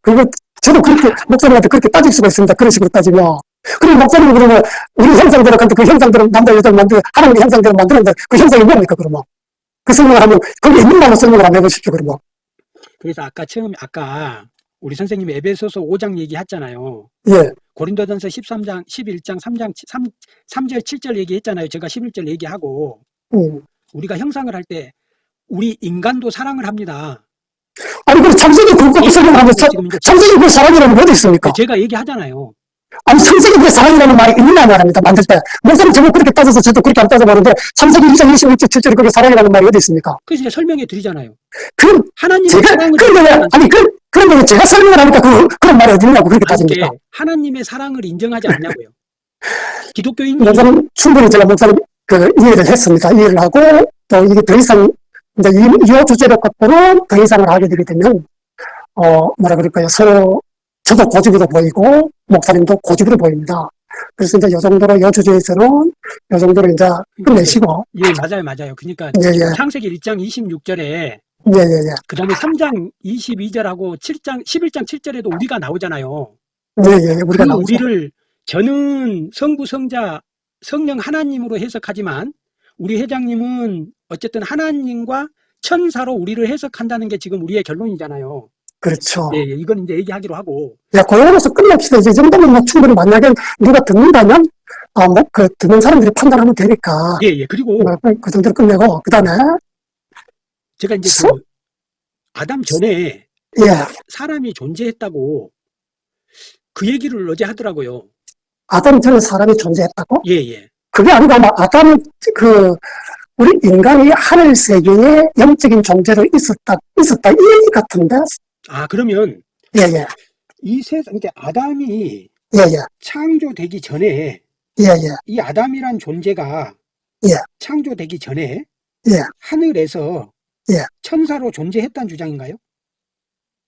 그거, 저도 그렇게, 목사님한테 그렇게 따질 수가 있습니다. 그런 식으로 따지면. 그리고 목사님이 그러면, 우리 형상대로, 근데 그 형상대로, 남자, 여자 만들, 하나님의 형상대로 만드는데, 그 형상이 뭡니까, 그러면? 그 설명을 하면, 거기 있는 말로 설명을 한번 해보십시오, 그러면. 그래서 아까 처음, 아까 우리 선생님이 에베소서 5장 얘기했잖아요. 예, 고린도전서 13장, 11장, 3장, 3, 3절, 7절 얘기했잖아요. 제가 11절 얘기하고 음. 우리가 형상을 할 때 우리 인간도 사랑을 합니다. 아니, 그 창세기 그거 이제 창세기 그 사랑이라는 게 어디 있습니까? 제가 얘기하잖아요. 아니, 창세기 그 사랑이라는 말이 있느냐 말합니다, 만들 때. 목사님 저거 그렇게 따져서 저도 그렇게 안 따져보는데, 창세기 2장 26절 7절에 그게 사랑이라는 말이 어디 있습니까? 그래서 이제 설명해 드리잖아요. 그, 하나님의 제가, 사랑을 그런데 왜, 아니, 그, 그런데 왜 제가 설명을 하니까 그, 그런 말이 어디 있냐고 그렇게 따집니까? 하나님의 사랑을 인정하지 않냐고요. 기독교인이 목사님, 충분히 제가 목사님 그 이해를 했습니다. 이해를 하고, 또 이게 더 이상, 이제 이, 이 주제를 갖고는 더 이상을 하게 되게 되면, 어, 뭐라 그럴까요. 서로, 저도 고집으로 보이고, 목사님도 고집으로 보입니다. 그래서 이제 요 정도로 이 주제에서는 요 정도로 이제 끝내시고, 예 맞아요 맞아요. 그러니까 예, 예, 창세기 1장 26절에 예, 예, 예. 그 다음에 3장 22절하고 7장 11장 7절에도 우리가 나오잖아요. 예, 예, 우리가 그 나오죠. 우리를 저는 성부 성자 성령 하나님으로 해석하지만 우리 회장님은 어쨌든 하나님과 천사로 우리를 해석한다는 게 지금 우리의 결론이잖아요. 그렇죠. 예, 예, 이건 이제 얘기하기로 하고 야, 고용에서 끝냅시다. 이제 이 정도면 뭐 충분히 만약에 누가 듣는다면, 아, 뭐, 그, 듣는 사람들이 판단하면 되니까. 예, 예. 그리고 뭐, 그 정도로 끝내고, 그 다음에, 제가 이제 서- 그 아담 전에 예, 사람이 존재했다고 그 얘기를 어제 하더라고요. 아담 전에 사람이 존재했다고? 예, 예. 그게 아니고 아마 아담, 그, 우리 인간이 하늘 세계에 영적인 존재로 있었다, 있었다, 이 얘기 같은데? 아, 그러면 예, 예, 이 세상, 이게 아담이 예, 예, 창조되기 전에 예, 예, 이 아담이란 존재가 예. 창조되기 전에 예. 하늘에서 예. 천사로 존재했다는 주장인가요?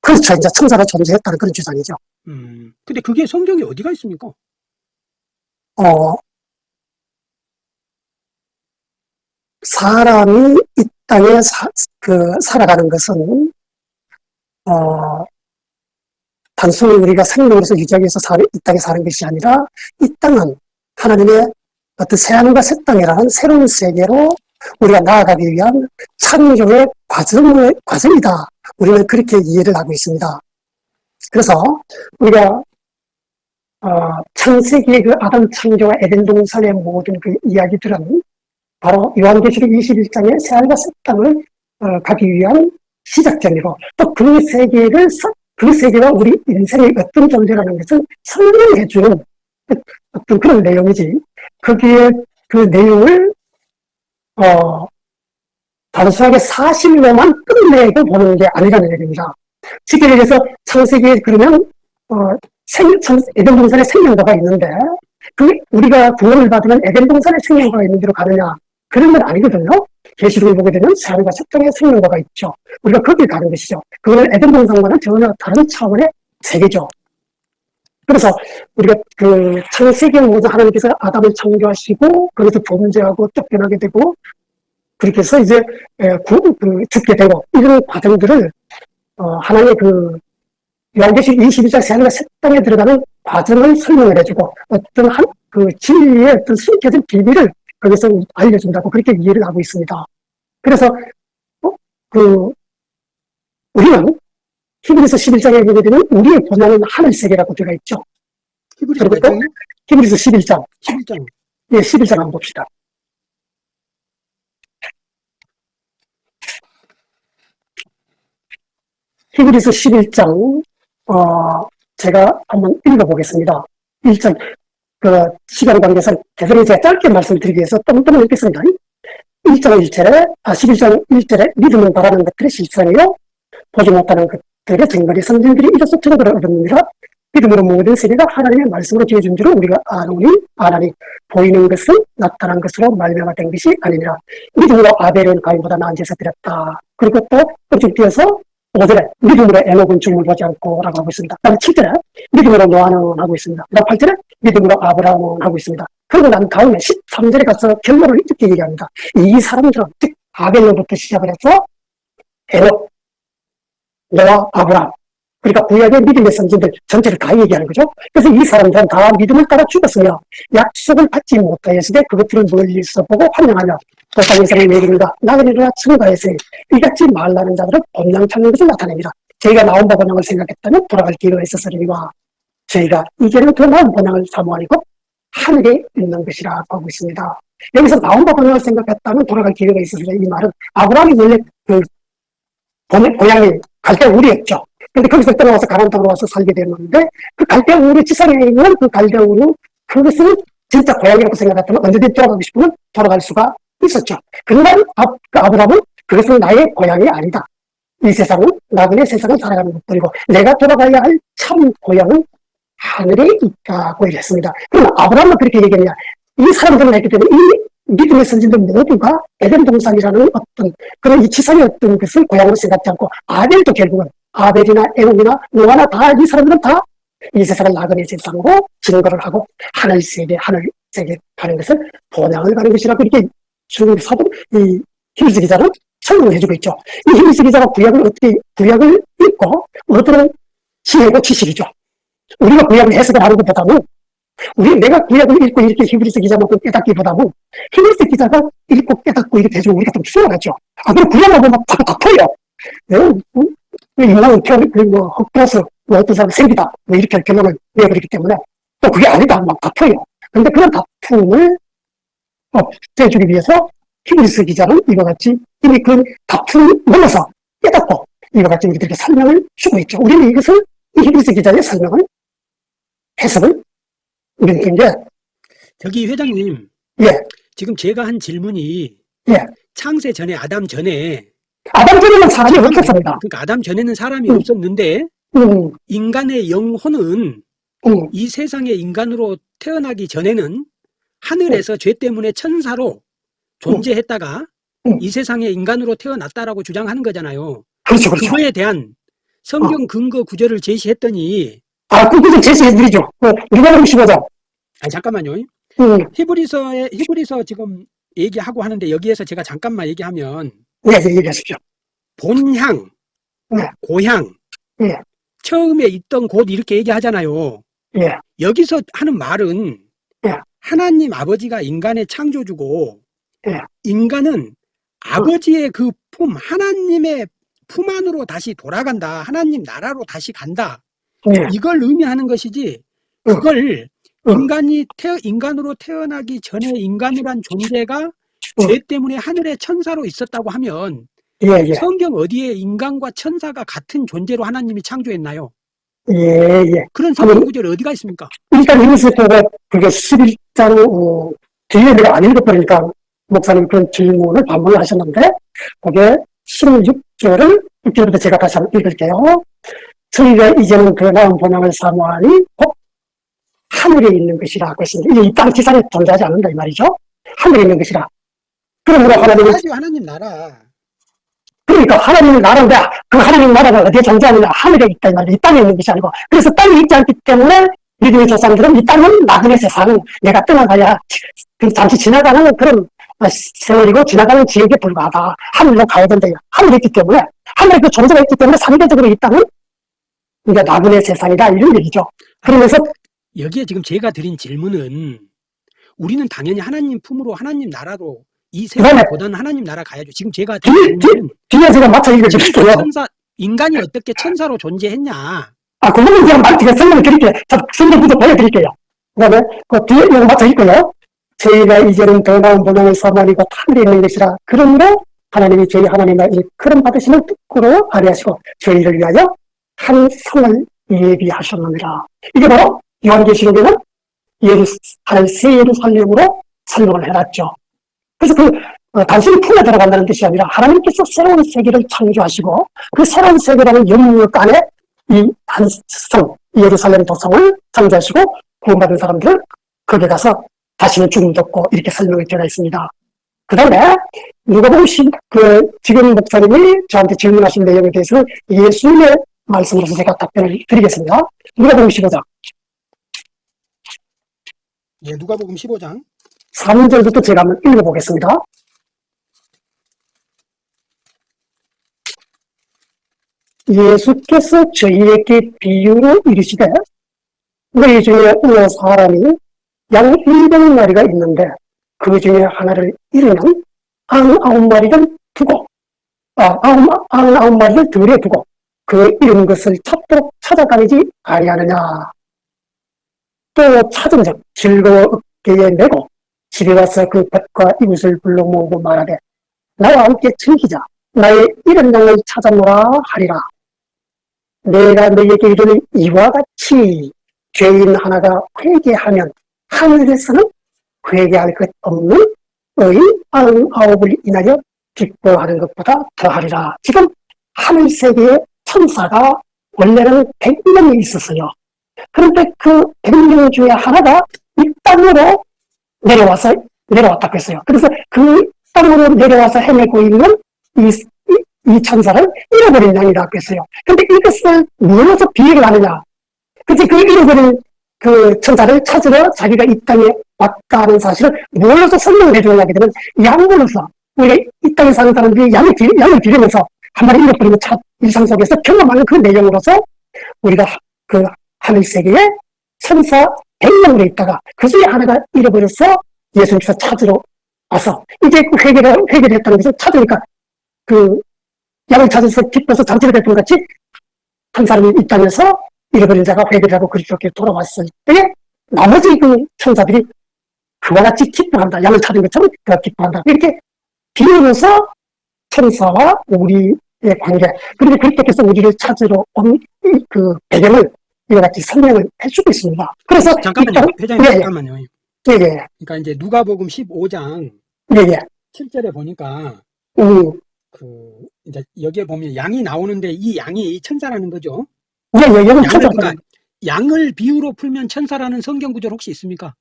그렇죠. 이제 천사로 존재했다는 그런 주장이죠. 음. 근데 그게 성경에 어디가 있습니까? 어, 사람이 이 땅에 사, 그, 살아가는 것은, 어, 단순히 우리가 생명으로서 유지하기 위해서 사, 이 땅에 사는 것이 아니라, 이 땅은 하나님의 어떤 새하늘과 새 땅이라는 새로운 세계로 우리가 나아가기 위한 창조의 과정의, 과정이다. 우리는 그렇게 이해를 하고 있습니다. 그래서 우리가 어, 창세기의 그 아담 창조와 에덴 동산의 모든 그 이야기들은 바로 요한계시록 21장의 새하늘과 새 땅을 어, 가기 위한 시작점이고 또 그 세계를 서- 그 세계가 우리 인생의 어떤 존재라는 것을 설명해 주는 어떤 그런 내용이지 거기에 그 내용을 어 단순하게 사실로만 끝내고 보는 게 아니라는 얘기입니다. 쉽게 얘기해서 창세기에 그러면 어, 에덴 동산에 생명과가 있는데, 그, 우리가 구원을 받으면 에덴 동산에 생명과가 있는 데로 가느냐? 그런 건 아니거든요. 계시록을 보게 되면 새 땅에 생명과가 있죠. 우리가 거길 가는 것이죠. 그거는 에덴 동산과는 전혀 다른 차원의 세계죠. 그래서 우리가 그 창세기에 모두 하나님께서 아담을 창조하시고, 거기서 범죄하고 쫓겨나게 되고, 그렇게 해서 이제 에, 구, 그, 죽게 되고, 이런 과정들을, 어, 하나의 그, 요한계시 22장 새하늘과 새 땅에 들어가는 과정을 설명을 해주고 어떤 한, 그 진리의 어떤 숨겨진 비밀을 거기서 알려준다고 그렇게 이해를 하고 있습니다. 그래서 어, 그, 우리는 히브리서 11장에 보게 되면 우리의 본향은 하늘 세계라고 되어 있죠. 히브리서 그리고? 히브리서 11장. 11장. 예, 11장 한번 봅시다. 히브리서 11장, 어, 제가 한번 읽어보겠습니다. 1장, 그, 시간 관계상 대단히 제가 짧게 말씀드리기 위해서 똥똥을 읽겠습니다. 1장 1절에, 아, 11장 1절에 믿음은 바라는 것들의 실상이요. 보지 못하는 것들의 정말이 선진들이 이로써 증거를 얻었느니라. 믿음으로 모든 세계가 하나님의 말씀으로 지어준 줄을 우리가 아노니, 아나니, 보이는 것은 나타난 것으로 말명화된 것이 아니니라. 믿음으로 아벨은 가인보다 나은 제사 드렸다. 그리고 또 끝을 띄어서 5절에 믿음으로 에녹은 죽음을 보지 않고 라고 하고 있습니다. 다음 7절에 믿음으로 노아는 하고 있습니다. 다음 8절에 믿음으로 아브라함은 하고 있습니다. 그리고 난 다음에 13절에 가서 결론을 이렇게 얘기합니다. 이 사람들은 즉 아벨로부터 시작을 해서 에녹, 노아, 아브라함 그러니까 구약의 믿음의 선진들 전체를 다 얘기하는 거죠. 그래서 이 사람들은 다 믿음을 따라 죽었으며 약속을 받지 못하였으되 그것들을 멀리서 보고 환영하며 그 땅에서는 내립니다. 나그네라 증가했으니 이같이 말하는 자들은 본향 찾는 것을 나타냅니다. 저희가 나온 바 본향을 생각했다면 돌아갈 기회가 있었으리와 저희가 이제는 더 나은 본향을 사모하니고 하늘에 있는 것이라고 하고 있습니다. 여기서 나온 바 본향을 생각했다면 돌아갈 기회가 있었으리 이 말은 아브라함이 원래 그 본- 고향이 갈대 우리였죠. 근데 거기서 떠나와서 가나안 땅으로 와서 살게 됐는데 그 갈대 우리 지상에 있는 그 갈대 우리 그것을 진짜 고향이라고 생각했다면 언제든지 돌아가고 싶으면 돌아갈 수가 있었죠. 그러나 아, 그 아브라함은 그것은 나의 고향이 아니다. 이 세상은 나그네 세상을 살아가는 것들이고 내가 돌아가야 할 참 고향은 하늘에 있다고 얘기했습니다. 그럼 아브라함은 그렇게 얘기했냐? 이 사람들은 했기 때문에 이 믿음의 선진들 모두가 에덴 동산이라는 어떤 그런 이 지상의 어떤 것을 고향으로 생각지 않고 아벨도 결국은 아벨이나 에녹이나 노아나 다 이 사람들은 다 이 세상을 나그네 세상으로 증거를 하고 하늘 세계 하늘 세계 가는 것을 본향을 가는 것이라고 이렇게 주는 사도 이 히브리서 기자는 설명을 해주고 있죠. 이 히브리서 기자가 구약을 어떻게 구약을 읽고 어떤 지혜고 지식이죠. 우리가 구약을 해석을 하는 것보다는 우리 내가 구약을 읽고 이렇게 히브리서 기자만큼 깨닫기보다는 히브리서 기자가 읽고 깨닫고 이렇게 해주면 우리가 좀 수월하죠. 아, 그럼 구약을 보면 바로 덮어요. 예? 음? 인간은 태어나, 그 뭐, 헛되어서, 뭐, 어떤 사람은 생기다. 뭐, 이렇게 결론을 내버리기 때문에, 또 그게 아니다. 막 덮어요. 근데 그런 다툼을 없애주기 위해서 히브리스 기자는 이와 같이 이미 그 다툼을 넘어서 깨닫고 이와 같이 우리들에게 설명을 주고 있죠. 우리는 이것을 이 히브리스 기자의 설명을 해석을 우리는 굉장히 저기 회장님. 예. 지금 제가 한 질문이 예. 창세 전에 아담 전에 아담 전에는 사람이 없었습니다. 그러니까 아담 전에는 사람이 음. 없었는데 음, 인간의 영혼은 음, 이 세상에 인간으로 태어나기 전에는 하늘에서 죄 때문에 천사로 존재했다가 음. 이 세상에 인간으로 태어났다라고 주장하는 거잖아요. 그렇죠, 그렇죠. 그거에 대한 성경 근거 구절을 제시했더니 아, 그것을 제시해드리죠. 어, 누가복음 15장. 아 잠깐만요. 음, 히브리서에 히브리서 지금 얘기하고 하는데 여기에서 제가 잠깐만 얘기하면 네, 네, 얘기하십시오. 본향, 네. 고향, 네. 처음에 있던 곳 이렇게 얘기하잖아요. 예, 여기서 하는 말은 네. 하나님 아버지가 인간의 창조주고 네. 인간은 아버지의 그 품, 하나님의 품 안으로 다시 돌아간다. 하나님 나라로 다시 간다. 예, 이걸 의미하는 것이지 응. 그걸 응. 인간이 태어 인간으로 태어나기 전에 인간이란 존재가 응. 죄 때문에 하늘의 천사로 있었다고 하면 예, 예, 성경 어디에 인간과 천사가 같은 존재로 하나님이 창조했나요? 예, 예. 그런 성경 구절이 어디가 있습니까? 일단 보고 그게 11장, 어, 뒤에 내가 안 읽어버리니까 목사님 그런 질문을 반복을 하셨는데, 그게 16절을 6절부터 제가 다시 한번 읽을게요. 저희가 이제는 그 나은 본향을 사모하니 곧 하늘에 있는 것이라고 했습니다. 이게 이땅 지상에 존재하지 않는다 이 말이죠. 하늘에 있는 것이라. 그러므로 하나님은 나라죠 하나님 나라. 그러니까 하나님의 나라인데 그 하나님 나라가 어디에 존재하느냐? 하늘에 있다 이 말이야. 이 땅에 있는 것이 아니고. 그래서 땅에 있지 않기 때문에 믿음의 조상들은 이 땅은 나그네 세상 내가 떠나가야 그 잠시 지나가는 그런 세월이고 지나가는 지역에 불과하다. 하늘로 가야 된다 하늘에 있기 때문에. 하늘에 그 존재가 있기 때문에 상대적으로 이 땅은 이제 나그네 세상이다. 이런 얘기죠. 그러면서 여기에 지금 제가 드린 질문은 우리는 당연히 하나님 품으로 하나님 나라로 이 세상보다는 하나님 나라 가야죠. 지금 제가 뒤- 뒤에 제가 맞춰 읽어드릴게요. 천사 인간이 어떻게 천사로 존재했냐? 아, 그거는 제가 말, 제가 설명을 드릴게요. 저 성경부터 보여드릴게요. 그 다음에 그 뒤에 이거 맞춰 있고요. 저희가 이제는 더 나은 본향을 사모하니까 하늘에 있는 것이라. 그러므로 하나님이 저희 하나님의 그런 받으시는 뜻으로 아뢰하시고 저희를 위하여 한 성을 예비하셨느니라. 이게 바로 요한계시록에는 예루살렘으로 설명을 해놨죠. 그래서 그 어, 단순히 품에 들어간다는 뜻이 아니라 하나님께서 새로운 세계를 창조하시고 그 새로운 세계라는 영역 안에 이 단성 예루살렘 도성을 창조하시고 구원받은 사람들을 거기에 가서 다시는 죽음도 없고 이렇게 설명이 되어 있습니다. 그 다음에 누가 보시 그 지금 목사님이 저한테 질문하신 내용에 대해서 예수님의 말씀으로서 제가 답변을 드리겠습니다. 누가 보시보자 예, 누가복음 15장 3절부터 제가 한번 읽어보겠습니다. 예수께서 저희에게 비유로 이르시되 너희 중에 어느 사람이 양 일백 마리가 있는데 그 중에 하나를 잃으면 아흔아홉 마리를 두고 아, 아흔, 아흔아홉 마리를 들에 두고 그 잃은 것을 찾도록 찾아다니지 아니하느냐 또 찾은 적 즐거워 어깨에 메고 집에 와서 그 뱃과 이웃을 불러 모으고 말하되 나와 함께 즐기자. 나의 이런 양을 찾아노라 하리라. 내가 너에게 이르는 이와 같이 죄인 하나가 회개하면 하늘에서는 회개할 것 없는 의인 아흔아홉을 인하여 기뻐하는 것보다 더하리라. 지금 하늘 세계에 천사가 원래는 백명이 있었어요. 그런데 그 백명 중에 하나가 이 땅으로 내려와서 내려왔다고 했어요. 그래서 그 땅으로 내려와서 헤매고 있는 이, 이, 이 천사를 잃어버린 양이라고 했어요. 근데 이것을 무엇으로 비유를 하느냐? 그치, 그 잃어버린 그 천사를 찾으러 자기가 이 땅에 왔다는 사실을 무엇으로 설명을 해주느냐 하게 되면 양으로서 우리가 이 땅에 사는 사람들이 양을, 기, 양을 기르면서 한 마리 잃어버리면 차, 일상 속에서 경험하는 그 내용으로서 우리가 그 하늘 세계에 천사 100명으로 있다가 그 중에 하나가 잃어버려서 예수님께서 찾으러 와서 이제 그 회개를, 회개를 했다는 것을 찾으니까 그 양을 찾아서 기뻐서 장치를 베푼 같이 한 사람이 이 땅에서 잃어버린 자가 회개를 하고 그리스도께 돌아왔을 때 나머지 그 천사들이 그와 같이 기뻐한다. 양을 찾은 것처럼 그가 기뻐한다. 이렇게 비유해서 천사와 우리의 관계 그리고 그리스도께서 우리를 찾으러 온 그 배경을 이와 같이 설명을 해주고 있습니다. 그래서 잠깐만요. 이 땅- 회장님 예, 예. 잠깐만요. 예, 예, 그러니까 이제 누가복음 15장 예, 예. 7절에 보니까 음, 그 이제 여기에 보면 양이 나오는데 이 양이 천사라는 거죠. 예, 예, 여기 양을 그러니까 양을 비유로 풀면 천사라는 성경 구절 혹시 있습니까?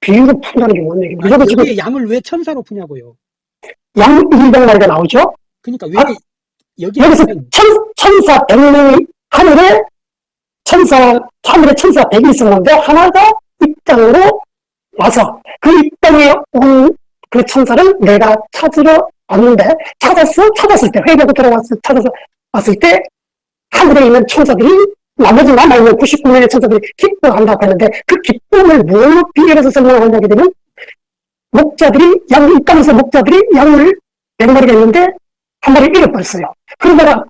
비유로 푼다는 게 뭔 얘기입니까? 아니, 여기 지금 양을 왜 천사로 푸냐고요. 양 200마리가 나오죠? 그러니까 왜 아, 여기에 여기서 천, 천사 100명이 하늘에 천사, 하늘에 천사 100이 있었는데 하나가 이 땅으로 와서 그 이 땅에 온 그 천사를 내가 찾으러 왔는데 찾았어? 찾았을 때 회개하고 들어왔을 찾아서 왔을 때 하늘에 있는 천사들이 나머지 남아있는 99명의 천사들이 기뻐한다고 했는데 그 기쁨을 뭘로 비교해서 설명하냐게 되면 목자들이 양, 이 땅에서 목자들이 양을 100마리가 있는데 한 마리 잃어버렸어요. 그러다가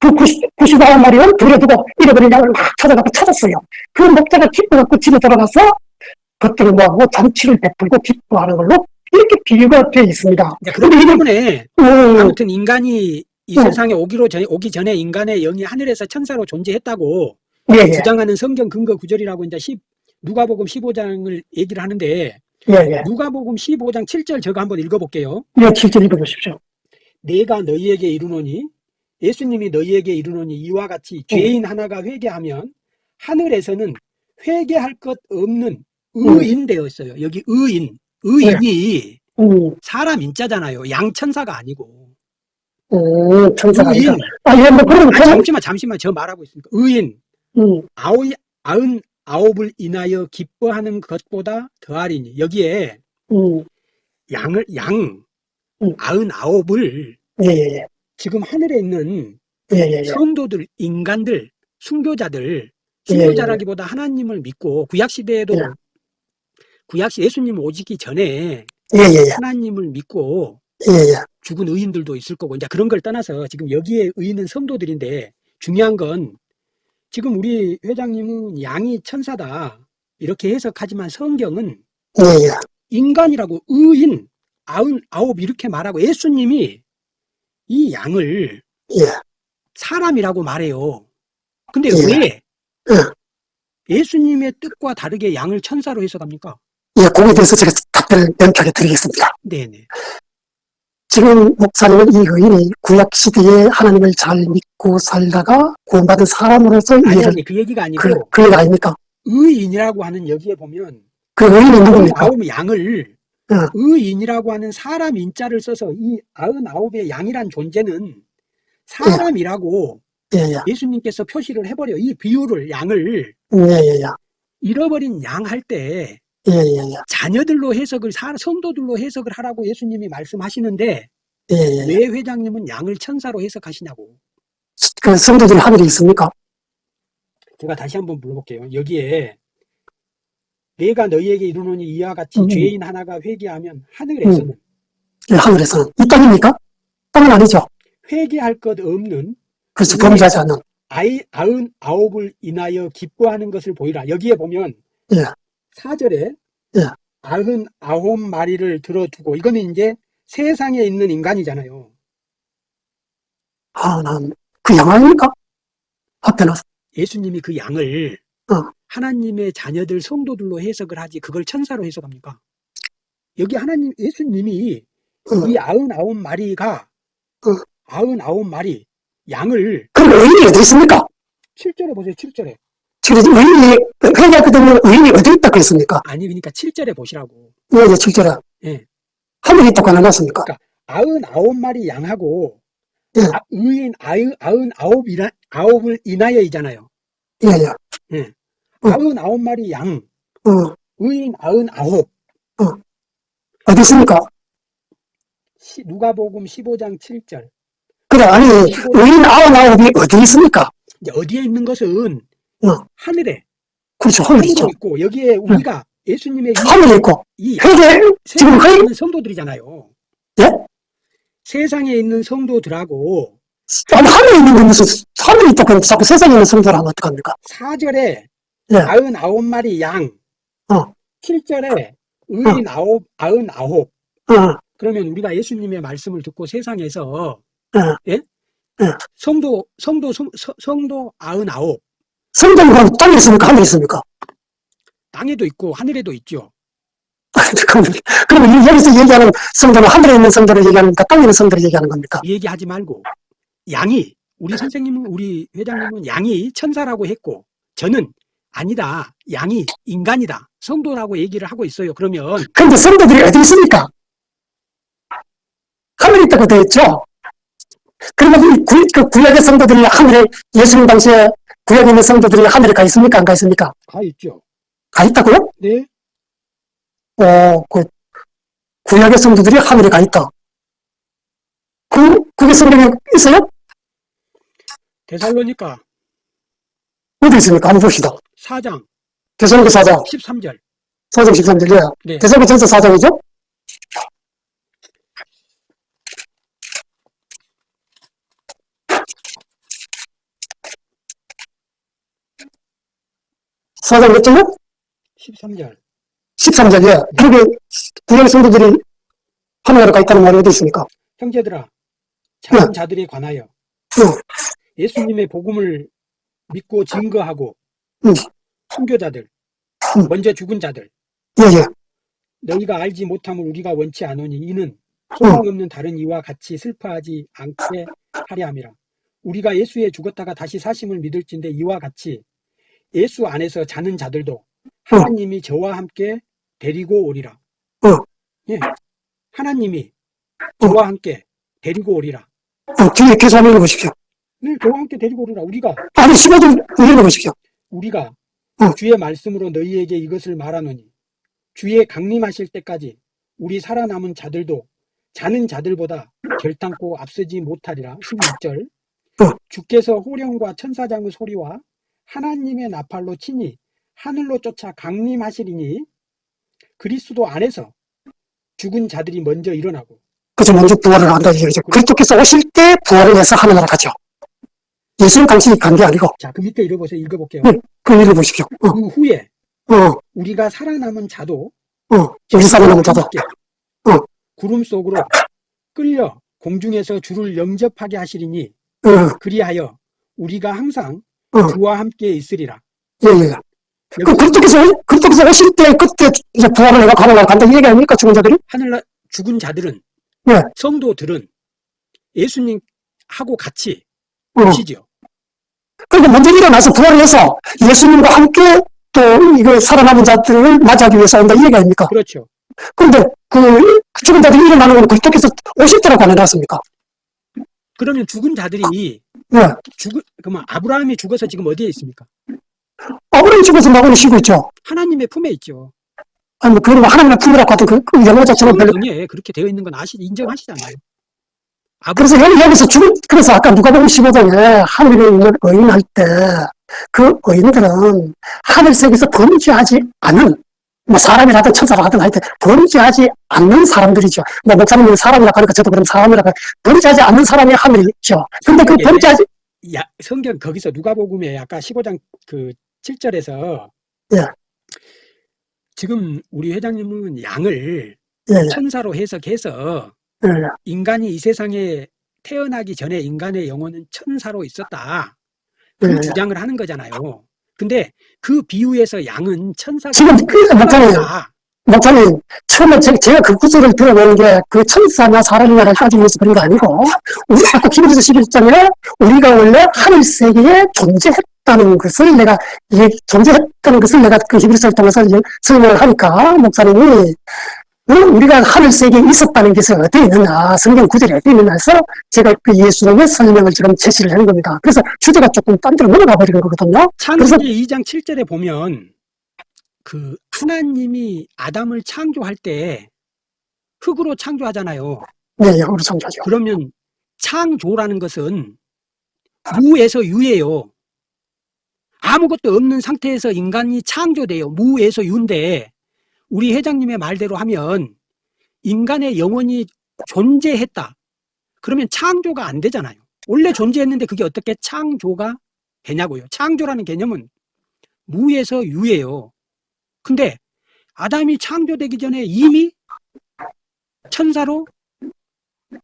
그 90, 99마리는 들여두고 잃어버린 양을 막 찾아가고 찾았어요. 그 목자가 기뻐갖고 집에 들어가서 그것들을 모아고 잔치를 베풀고 기뻐하는 걸로 이렇게 비유가 되어 있습니다. 이제 그렇기 때문에 음, 아무튼 인간이 이 음. 세상에 오기로 전, 오기 전에 인간의 영이 하늘에서 천사로 존재했다고 예, 예, 주장하는 성경 근거 구절이라고 이제 10, 누가복음 15장을 얘기를 하는데 예, 예. 누가복음 15장 7절 제가 한번 읽어볼게요. 예, 실제 읽어보십시오. 내가 너희에게 이르노니 예수님이 너희에게 이르노니 이와 같이 죄인 하나가 회개하면 하늘에서는 회개할 것 없는 의인 되어 있어요. 여기 의인, 의인이 음, 사람 인자잖아요. 양천사가 아니고. 음, 천사가 의인. 아, 예, 뭐, 아, 잠시만 잠시만. 저 말하고 있으니까. 의인. 음, 아우 아흔 아홉을 인하여 기뻐하는 것보다 더하리니. 여기에 음, 양을 양 음. 아흔 아홉을 예, 예, 지금 하늘에 있는 예, 예, 예. 성도들, 인간들, 순교자들, 예, 순교자라기보다 하나님을 믿고 구약 시대에도 예. 구약 시 예수님 오시기 전에 예, 예, 예. 하나님을 믿고 예, 예. 죽은 의인들도 있을 거고 이제 그런 걸 떠나서 지금 여기에 의인은 성도들인데 중요한 건 지금 우리 회장님은 양이 천사다 이렇게 해석하지만 성경은 예, 예. 인간이라고 의인 아흔 아홉 이렇게 말하고 예수님이 이 양을 예. 사람이라고 말해요. 근데 예. 왜 예. 예수님의 뜻과 다르게 양을 천사로 해석합니까? 예, 거기에 대해서 제가 답변을 명쾌하게 드리겠습니다. 네네. 지금 목사님은 이 의인이 구약 시대에 하나님을 잘 믿고 살다가 구원받은 사람으로서 아니 아니 그 얘기가 아니고 그, 그 얘기 아닙니까? 의인이라고 하는 여기에 보면 그 의인이 누굽니까? 양을 어. 의인이라고 하는 사람 인자를 써서 이 아흔아홉의 양이란 존재는 사람이라고 예, 예. 예수님께서 표시를 해버려 이 비유를 양을 예, 예, 예. 잃어버린 양 할때 예, 예, 예. 자녀들로 해석을 사- 성도들로 해석을 하라고 예수님이 말씀하시는데 예, 예. 왜 회장님은 양을 천사로 해석하시냐고 그 성도들이 하늘에 있습니까? 제가 다시 한번 물어볼게요. 여기에 내가 너희에게 이르노니 이와 같이 음. 죄인 하나가 회개하면 하늘에서는 예, 하늘에서는. 이 땅입니까? 땅은 아니죠. 회개할 것 없는 그렇죠. 음. 범죄하지 않는. 아이 아흔 아홉을 인하여 기뻐하는 것을 보이라. 여기에 보면 예. 사절에 예. 아흔 아홉 마리를 들어두고 이거는 이제 세상에 있는 인간이잖아요. 아, 난, 그 영화입니까? 앞에 놔서. 예수님이 그 양을 어. 하나님의 자녀들 성도들로 해석을 하지 그걸 천사로 해석합니까? 여기 하나님 예수님이 어. 이 아흔 아홉 마리가 어. 아흔 아홉 마리 양을 그럼 의인이 어디 있습니까? 7절에 보세요. 7절에. 지금 의인이, 회개했거든요. 의인이 어디 있다고 했습니까? 아니 그러니까 7절에 보시라고. 예, 예, 실제로. 예. 하늘에 있다고 안 해놨습니까? 아흔 아홉 마리 양하고 예. 아, 의인 아흔 아홉이라 아홉을 인하여이잖아요. 예, 예. 어. 아흔 아홉 마리 양, 어, 의인 아흔 아홉. 어디 있습니까? 시- 누가복음 15장 7절. 그래, 아니, 의인 아흔 아홉이 어디 있습니까? 이제 어디에 있는 것은 어. 하늘에 그렇죠, 하늘에. 있고 여기에 우리가 예수님의 이- 하늘에 있고. 이 회개, 지금 있는 성도들이잖아요. 예? 세상에 있는 성도들하고 아니, 하늘에 있는 게 무슨, 하늘에 있다고 자꾸 세상에 있는 성도를 하면 어떡합니까? 4절에 예. 아흔 아홉 마리 양, 어. 7절에 의인 아홉 아흔 아홉. 어, 그러면 우리가 예수님의 말씀을 듣고 세상에서 어. 예? 예. 성도 성도 성, 서- 성도 아흔 아홉 성도는 그럼 땅에 있습니까? 하늘에 있습니까? 땅에도 있고 하늘에도 있죠. 그러면 여기서 얘기하는 성도는 하늘에 있는 성도를 얘기하는 겁니까? 땅에 있는 성도를 얘기하는 겁니까? 이 얘기하지 말고 양이 우리 선생님은 우리 회장님은 양이 천사라고 했고 저는 아니다 양이 인간이다 성도라고 얘기를 하고 있어요. 그러면 근데 성도들이 어디 있습니까? 하늘에 있다고 되어 있죠? 그러면 이 구, 그 구약의 성도들이 하늘에, 예수님 당시에 구약에 있는 성도들이 하늘에 가 있습니까? 안 가 있습니까? 가 있죠. 가 있다고요? 네. 어, 그, 구약의 성도들이 하늘에 가 있다. 그, 그게 성경에 있어요? 데살로니까 어디 있습니까? 한번 봅시다. 4장 대성교 4장, 13절 4장 13절, 예. 네. 대성교 전서 4장이죠? 사장 몇 절요? 13절 13절, 예. 그렇게 구약 성도들이 하늘에 가 있다는 말이 어디 있습니까? 형제들아 작은 네. 자들에 관하여 응. 예수님의 복음을 믿고 증거하고 응. 순교자들 응. 먼저 죽은 자들 예, 예. 너희가 알지 못함을 우리가 원치 않으니 이는 소망 없는 다른 이와 같이 슬퍼하지 않게 하려 함이라. 우리가 예수에 죽었다가 다시 사심을 믿을진데 이와 같이 예수 안에서 자는 자들도 하나님이 저와 함께 데리고 오리라. 어. 예. 하나님이 저와 함께 데리고 오리라. 어, 뒤에 한번 읽어보십시오. 네, 저와 함께 데리고 오리라. 우리가 아니, 15절 읽어보십시오. 우리가 응. 주의 말씀으로 너희에게 이것을 말하노니 주의 강림하실 때까지 우리 살아남은 자들도 자는 자들보다 결탄코 앞서지 못하리라 16절 응. 주께서 호령과 천사장의 소리와 하나님의 나팔로 치니 하늘로 쫓아 강림하시리니 그리스도 안에서 죽은 자들이 먼저 일어나고 그죠. 먼저 부활을 한다. 이거죠. 그리스도께서 오실 때 부활을 해서 하늘나라 가죠. 예수님 당신이 간 게 아니고, 자그 밑에 읽어보세요. 읽어볼게요. 네. 그 일을 보십시오. 어, 그 후에 어, 우리가 살아남은 자도 어. 우리 살아남은 자도. 어. 구름 속으로 끌려 공중에서 주를 영접하게 하시리니 어, 그리하여 우리가 항상 어. 주와 함께 있으리라. 예, 예. 그 그리스도께서, 그리스도께서 오실 때 그때 이제 부활을 해가 하늘나라 간다. 이 얘기 아닙니까? 죽은 자들이? 하늘나 죽은 자들은 네. 성도들은 예수님하고 같이 어. 오시죠. 그러니까 먼저 일어나서 부활을 해서 예수님과 함께 또 이거 살아남은 자들을 맞이하기 위해서 온다. 이 얘기 아닙니까? 그렇죠. 그런데 그 죽은 자들이 일어나는 건 그리스도께서 오실 때라고 안 해놨습니까? 그러면 죽은 자들이 예. 죽은 그러면 아브라함이 죽어서 지금 어디에 있습니까? 아브라함이 죽어서 나고는 쉬고 있죠. 하나님의 품에 있죠. 아니, 뭐, 그런 거 하나님의 품이라고 하던 그, 그 영어 자체는 별로. 성경에 그렇게 되어 있는 건 아시 인정하시잖아요. 아브 그래서 여기, 여기서 죽은, 그래서 아까 누가 보면 15장에 하늘에 있는 의인 할 때, 그 의인들은 하늘색에서 범죄하지 않은, 뭐 사람이라든 천사라든 하여튼 범죄하지 않는 사람들이죠. 뭐 목사님은 사람이라고 하니까 저도 그럼 사람이라고, 범죄하지 않는 사람이 하늘이 있죠. 근데 그 예. 범죄하지, 야, 성경 거기서 누가복음에 아까 15장 그 7절에서 예. 지금 우리 회장님은 양을 예, 예, 천사로 해석해서 예, 인간이 이 세상에 태어나기 전에 인간의 영혼은 천사로 있었다. 그 예, 예. 주장을 하는 거잖아요. 근데 그 비유에서 양은 천사가 지금 그, 목사님. 목사님, 처음에 제, 제가 그 구절을 들어보는 게 그 천사나 사람이나를 하기 위해서 그런 거 아니고, 우리 아까 히브리서 11장에 우리가 원래 하늘 세계에 존재했다는 것을 내가, 예, 존재했다는 것을 내가 그 히브리서를 통해서 설명을 하니까, 목사님이, 어, 우리가 하늘 세계에 있었다는 것이 어디에 있느냐, 성경 구절이 어디에 있느냐 해서 제가 그 예수님의 설명을 지금 제시를 한 겁니다. 그래서 주제가 조금 딴 데로 넘어가 버리는 거거든요. 창세기 2장 7절에 보면 그 하나님이 아담을 창조할 때 흙으로 창조하잖아요. 네, 예, 우리 성자죠. 그러면 창조라는 것은 무에서 유예요. 아무것도 없는 상태에서 인간이 창조돼요. 무에서 유인데 우리 회장님의 말대로 하면 인간의 영혼이 존재했다. 그러면 창조가 안 되잖아요. 원래 존재했는데 그게 어떻게 창조가 되냐고요. 창조라는 개념은 무에서 유예요. 근데 아담이 창조되기 전에 이미 천사로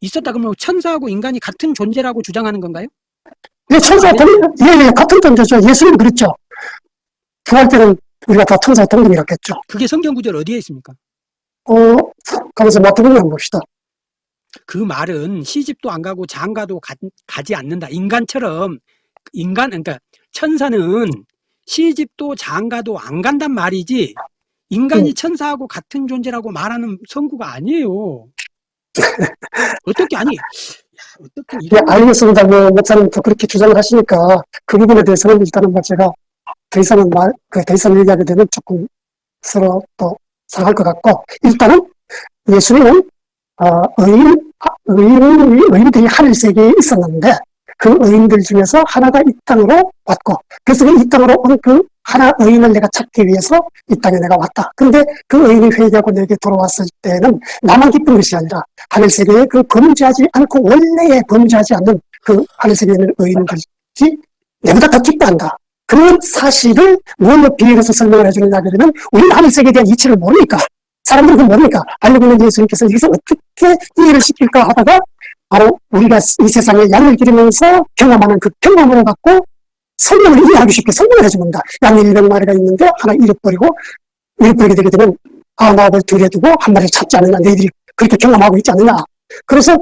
있었다 그러면 천사하고 인간이 같은 존재라고 주장하는 건가요? 예, 천사 동, 예, 예, 같은 존재죠. 예수님 그랬죠. 부활 때는 우리가 다 천사 동등이라고 했죠. 그게 성경 구절 어디에 있습니까? 어, 가면서 마태복음 한번 봅시다. 그 말은 시집도 안 가고 장가도 가, 가지 않는다. 인간처럼 인간 그러니까 천사는 시집도 장가도 안 간단 말이지 인간이 음. 천사하고 같은 존재라고 말하는 성구가 아니에요. 어떻게 아니? 야, 어떻게 예, 이런 알겠습니다. 뭐, 목사님도 그렇게 주장을 하시니까 그 부분에 대해서는 일단은 뭐 제가 더 이상은 말, 그 더 이상 얘기하게 되면 조금 서로 또 상할 것 같고, 일단은 예수님은, 어, 의인, 아, 의인, 의인들이 하늘 세계에 있었는데, 그 의인들 중에서 하나가 이 땅으로 왔고, 그래서 이 땅으로 온 그 하나 의인을 내가 찾기 위해서 이 땅에 내가 왔다. 근데 그 의인이 회개하고 내게 돌아왔을 때는 나만 기쁜 것이 아니라 하늘 세계에 그 범죄하지 않고 원래에 범죄하지 않는 그 하늘 세계에 있는 의인들이 내보다 더 기뻐한다. 그런 사실을 뭘로 비례해서 설명을 해주느냐 그러면 우리는 하늘 세계에 대한 이치를 모르니까 사람들은 그걸 모르니까 알고 있는 예수님께서 여기서 어떻게 이해를 시킬까 하다가 바로 우리가 이 세상에 양을 기르면서 경험하는 그 경험을 갖고 설명을 이해하기 쉽게 설명을 해줍니다. 양이 100마리가 있는데 하나 잃어버리고 잃어버리게 되게 되면 아, 나를 둘에 두고 한 마리를 찾지 않느냐. 너희들이 그렇게 경험하고 있지 않느냐. 그래서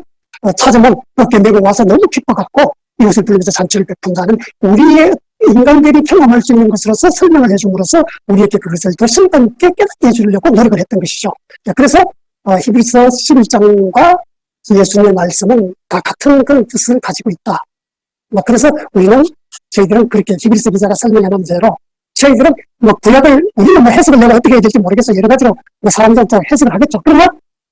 어, 찾으면 어깨 메고 와서 너무 기뻐갖고 이것을 불리면서 잔치를 베푼다는 우리의 인간들이 경험할 수 있는 것으로서 설명을 해줌으로써 우리에게 그것을 더 심도 있게 깨닫게 해주려고 노력을 했던 것이죠. 자, 그래서 어, 히브리서 11장과 예수님의 말씀은 다 같은 그런 뜻을 가지고 있다. 뭐 그래서 우리는 저희들은 그렇게 히브리서 기자가 놓은 대로 저희들은 뭐 구약을 우리는 뭐 해석을 내가 어떻게 해야 될지 모르겠어 여러 가지로 뭐 사람들도 해석을 하겠죠. 그러나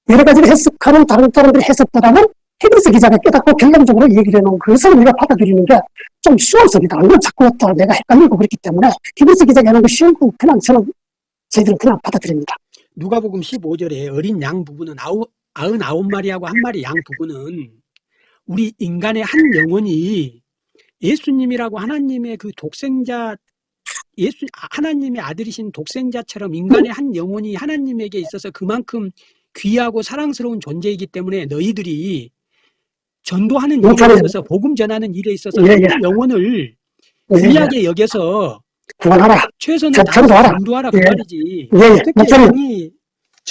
여러 가지로 해석하는 다른 사람들의 해석보다는 히브리서 기자가 깨닫고 결론적으로 얘기를 해놓은 그것을 우리가 받아들이는 게좀 수월성이다. 이건 자꾸 또 내가 헷갈리고 그렇기 때문에 히브리서 기자가 해놓은 거 쉬운 거 그냥 저는 저희들은 그냥 받아들입니다. 누가복음 15절에 어린 양 부부는 아우, 아흔아홉 마리하고 한 마리 양 부부는 우리 인간의 한 영혼이 예수님이라고 하나님의 그 독생자 예수 하나님의 아들이신 독생자처럼 인간의 한 영혼이 하나님에게 있어서 그만큼 귀하고 사랑스러운 존재이기 때문에 너희들이 전도하는 일에. 있어서 복음 전하는 일에 있어서 예, 예. 그 영혼을 예, 예. 귀하게 여겨서 그만하라. 최선을 저- 다해서 전도하라. 전도하라 그 예. 말이지. 예, 예. 목사님.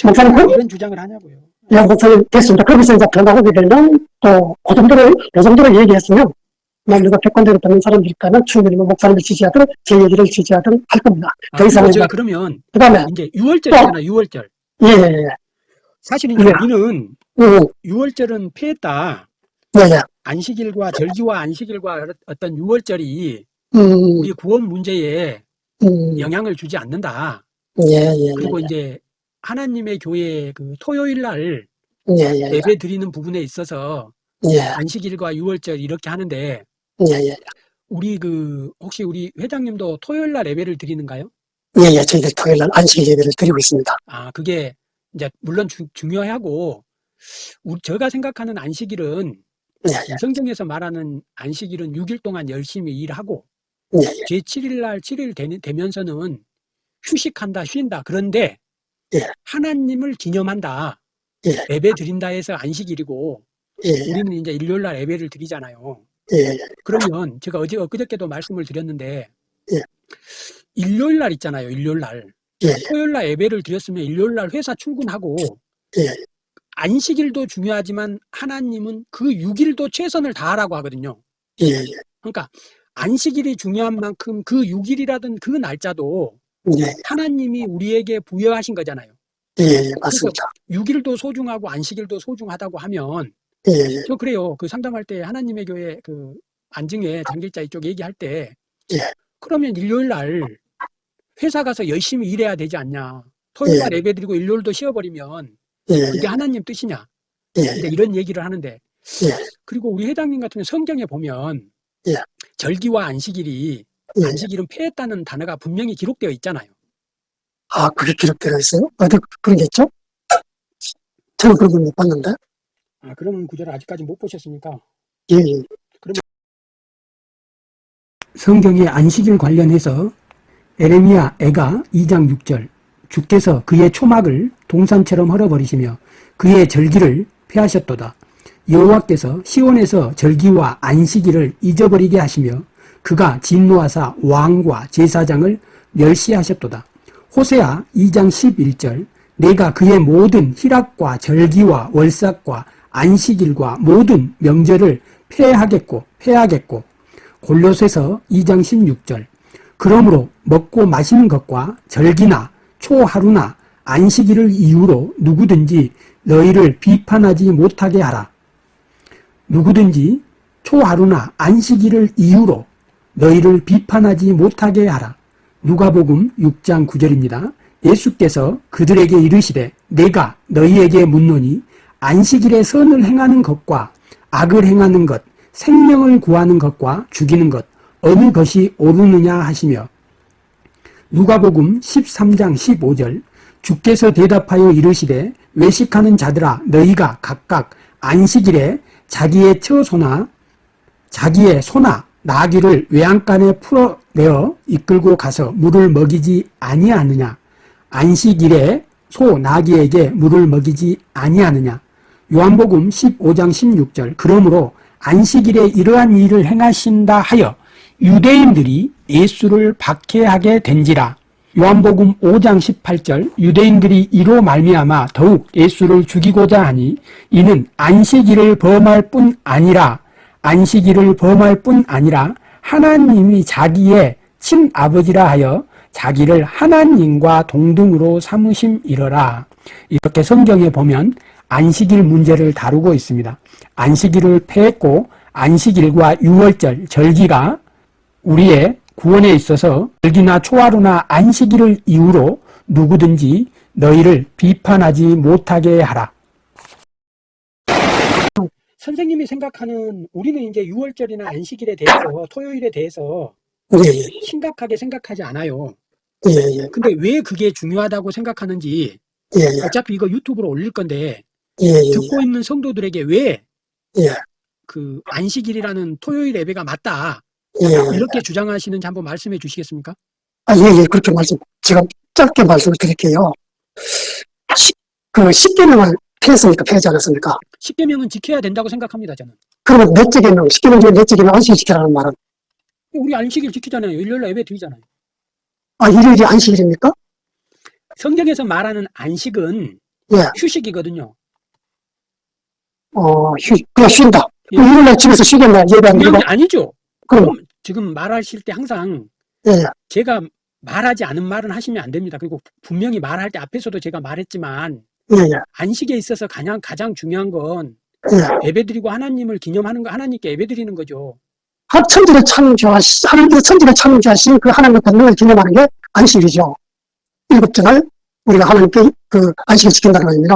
목사님, 그- 이런 주장을 하냐고요. 예, 목사님, 됐습니다. 거기서 이제 더 나가게 되면, 또, 그 정도로, 그 정도로 얘기했으면, 만 누가 백관대로 듣는 사람들일까는 충분히 뭐 목사님을 지지하든, 제 얘기를 지지하든 할 겁니다. 아, 더 이상은 제가 그러면 그 다음에, 이제 6월절이잖아, 6월절. 예, 예, 예. 사실 이제 예. 우리는 음, 6월절은 폐했다. 예, 예. 안식일과 절기와 안식일과 어떤 6월절이 음, 우리 구원 문제에 음, 영향을 주지 않는다. 예, 예, 그리고 이제 하나님의 교회 그 토요일 날 예, 예, 예, 예배 드리는 부분에 있어서 예, 안식일과 6월절 이렇게 하는데 예, 예, 우리 그 혹시 우리 회장님도 토요일 날 예배를 드리는가요? 예, 예, 저희들 토요일 날 안식 예배를 드리고 있습니다. 아, 그게 이제 물론 주- 중요하고 우리 제가 생각하는 안식일은 예, 예, 성경에서 말하는 안식일은 6일 동안 열심히 일하고 예, 예, 제7일 날 7일 되면서는 휴식한다, 쉰다. 그런데 예. 하나님을 기념한다. 예. 예배 드린다 해서 안식일이고 예, 우리는 이제 일요일 날 예배를 드리잖아요. 그러면 제가 어제 엊그저께도 말씀을 드렸는데 예. 일요일 날 있잖아요. 일요일 날. 예, 토요일 날 예배를 드렸으면 일요일 날 회사 출근하고 예, 안식일도 중요하지만 하나님은 그 6일도 최선을 다하라고 하거든요. 예, 예, 그러니까 안식일이 중요한 만큼 그 6일이라든 그 날짜도 예, 하나님이 우리에게 부여하신 거잖아요. 예, 예, 맞습니다. 6일도 소중하고 안식일도 소중하다고 하면 예, 예, 저 그래요. 그 상담할 때 하나님의 교회 그 안증에 장길자 이쪽 얘기할 때 예. 그러면 일요일 날 회사 가서 열심히 일해야 되지 않냐. 토요일 날 예. 예배 드리고 일요일도 쉬어버리면 예, 그게 하나님 뜻이냐. 예, 이제 이런 얘기를 하는데 예. 그리고 우리 회장님 같은 경우 성경에 보면 예. 절기와 안식일이 예. 안식일은 폐했다는 단어가 분명히 기록되어 있잖아요. 아, 그게 기록되어 있어요? 어디 그런 게 있죠? 저는 그런 걸 못 봤는데. 아, 그런 구절을 아직까지 못 보셨습니까? 예, 예, 성경의 안식일 관련해서 에레미야 애가 2장 6절 주께서 그의 초막을 동산처럼 헐어버리시며 그의 절기를 폐하셨도다. 여호와께서 시온에서 절기와 안식일을 잊어버리게 하시며 그가 진노하사 왕과 제사장을 멸시하셨도다. 호세아 2장 11절 내가 그의 모든 희락과 절기와 월삭과 안식일과 모든 명절을 폐하겠고 폐하겠고 골로새서 2장 16절 그러므로 먹고 마시는 것과 절기나 초하루나 안식일을 이유로 누구든지 너희를 비판하지 못하게 하라. 누구든지 초하루나 안식일을 이유로 너희를 비판하지 못하게 하라. 누가복음 6장 9절입니다. 예수께서 그들에게 이르시되 내가 너희에게 묻노니 안식일에 선을 행하는 것과 악을 행하는 것 생명을 구하는 것과 죽이는 것 어느 것이 옳으느냐 하시며 누가복음 13장 15절 주께서 대답하여 이르시되 외식하는 자들아 너희가 각각 안식일에 자기의 처소나 자기의 소나 나귀를 외양간에 풀어내어 이끌고 가서 물을 먹이지 아니하느냐? 안식일에 소 나귀에게 물을 먹이지 아니하느냐? 요한복음 15장 16절 그러므로 안식일에 이러한 일을 행하신다 하여 유대인들이 예수를 박해하게 된지라 요한복음 5장 18절 유대인들이 이로 말미암아 더욱 예수를 죽이고자 하니 이는 안식일을 범할 뿐 아니라 안식일을 범할 뿐 아니라 하나님이 자기의 친아버지라 하여 자기를 하나님과 동등으로 삼으심이러라 이렇게 성경에 보면 안식일 문제를 다루고 있습니다. 안식일을 폐했고 안식일과 유월절, 절기가 우리의 구원에 있어서 절기나 초하루나 안식일을 이유로 누구든지 너희를 비판하지 못하게 하라. 선생님이 생각하는 우리는 이제 유월절이나 안식일에 대해서 토요일에 대해서 예, 예, 심각하게 생각하지 않아요. 예, 예, 근데 왜 그게 중요하다고 생각하는지 예, 예, 어차피 이거 유튜브로 올릴 건데 예, 예, 듣고 있는 성도들에게 왜 예. 그 안식일이라는 토요일 예배가 맞다 예, 예. 이렇게 주장하시는지 한번 말씀해 주시겠습니까? 아, 예, 예, 그렇게 말씀, 제가 짧게 말씀을 드릴게요. 시, 그, 십계명을 피했습니까? 피하지 않았습니까? 십계명은 지켜야 된다고 생각합니다. 저는 그러면 넷째 계명, 십계명 중에 넷째 계명 안식일 지키라는 말은, 우리 안식일 지키잖아요. 일요일 날 예배 드리잖아요. 아, 일요일이 안식일입니까? 성경에서 말하는 안식은 예. 휴식이거든요. 어, 휴, 그냥 쉰다. 예. 일요일날 집에서 쉬겠나? 예배 안 드리고? 게 아니죠. 그럼, 지금 말하실 때 항상 예, 예, 제가 말하지 않은 말은 하시면 안 됩니다. 그리고 분명히 말할 때 앞에서도 제가 말했지만 예, 예, 안식에 있어서 가장 가장 중요한 건 예. 예배드리고 하나님을 기념하는 거 하나님께 예배드리는 거죠. 하- 천지를 창조하시, 하나님께서 천지를 창조하신 그 하나님의 권능을 기념하는 게 안식일이죠. 일곱 전을 우리가 하나님께 그 안식을 지킨다는 겁니다.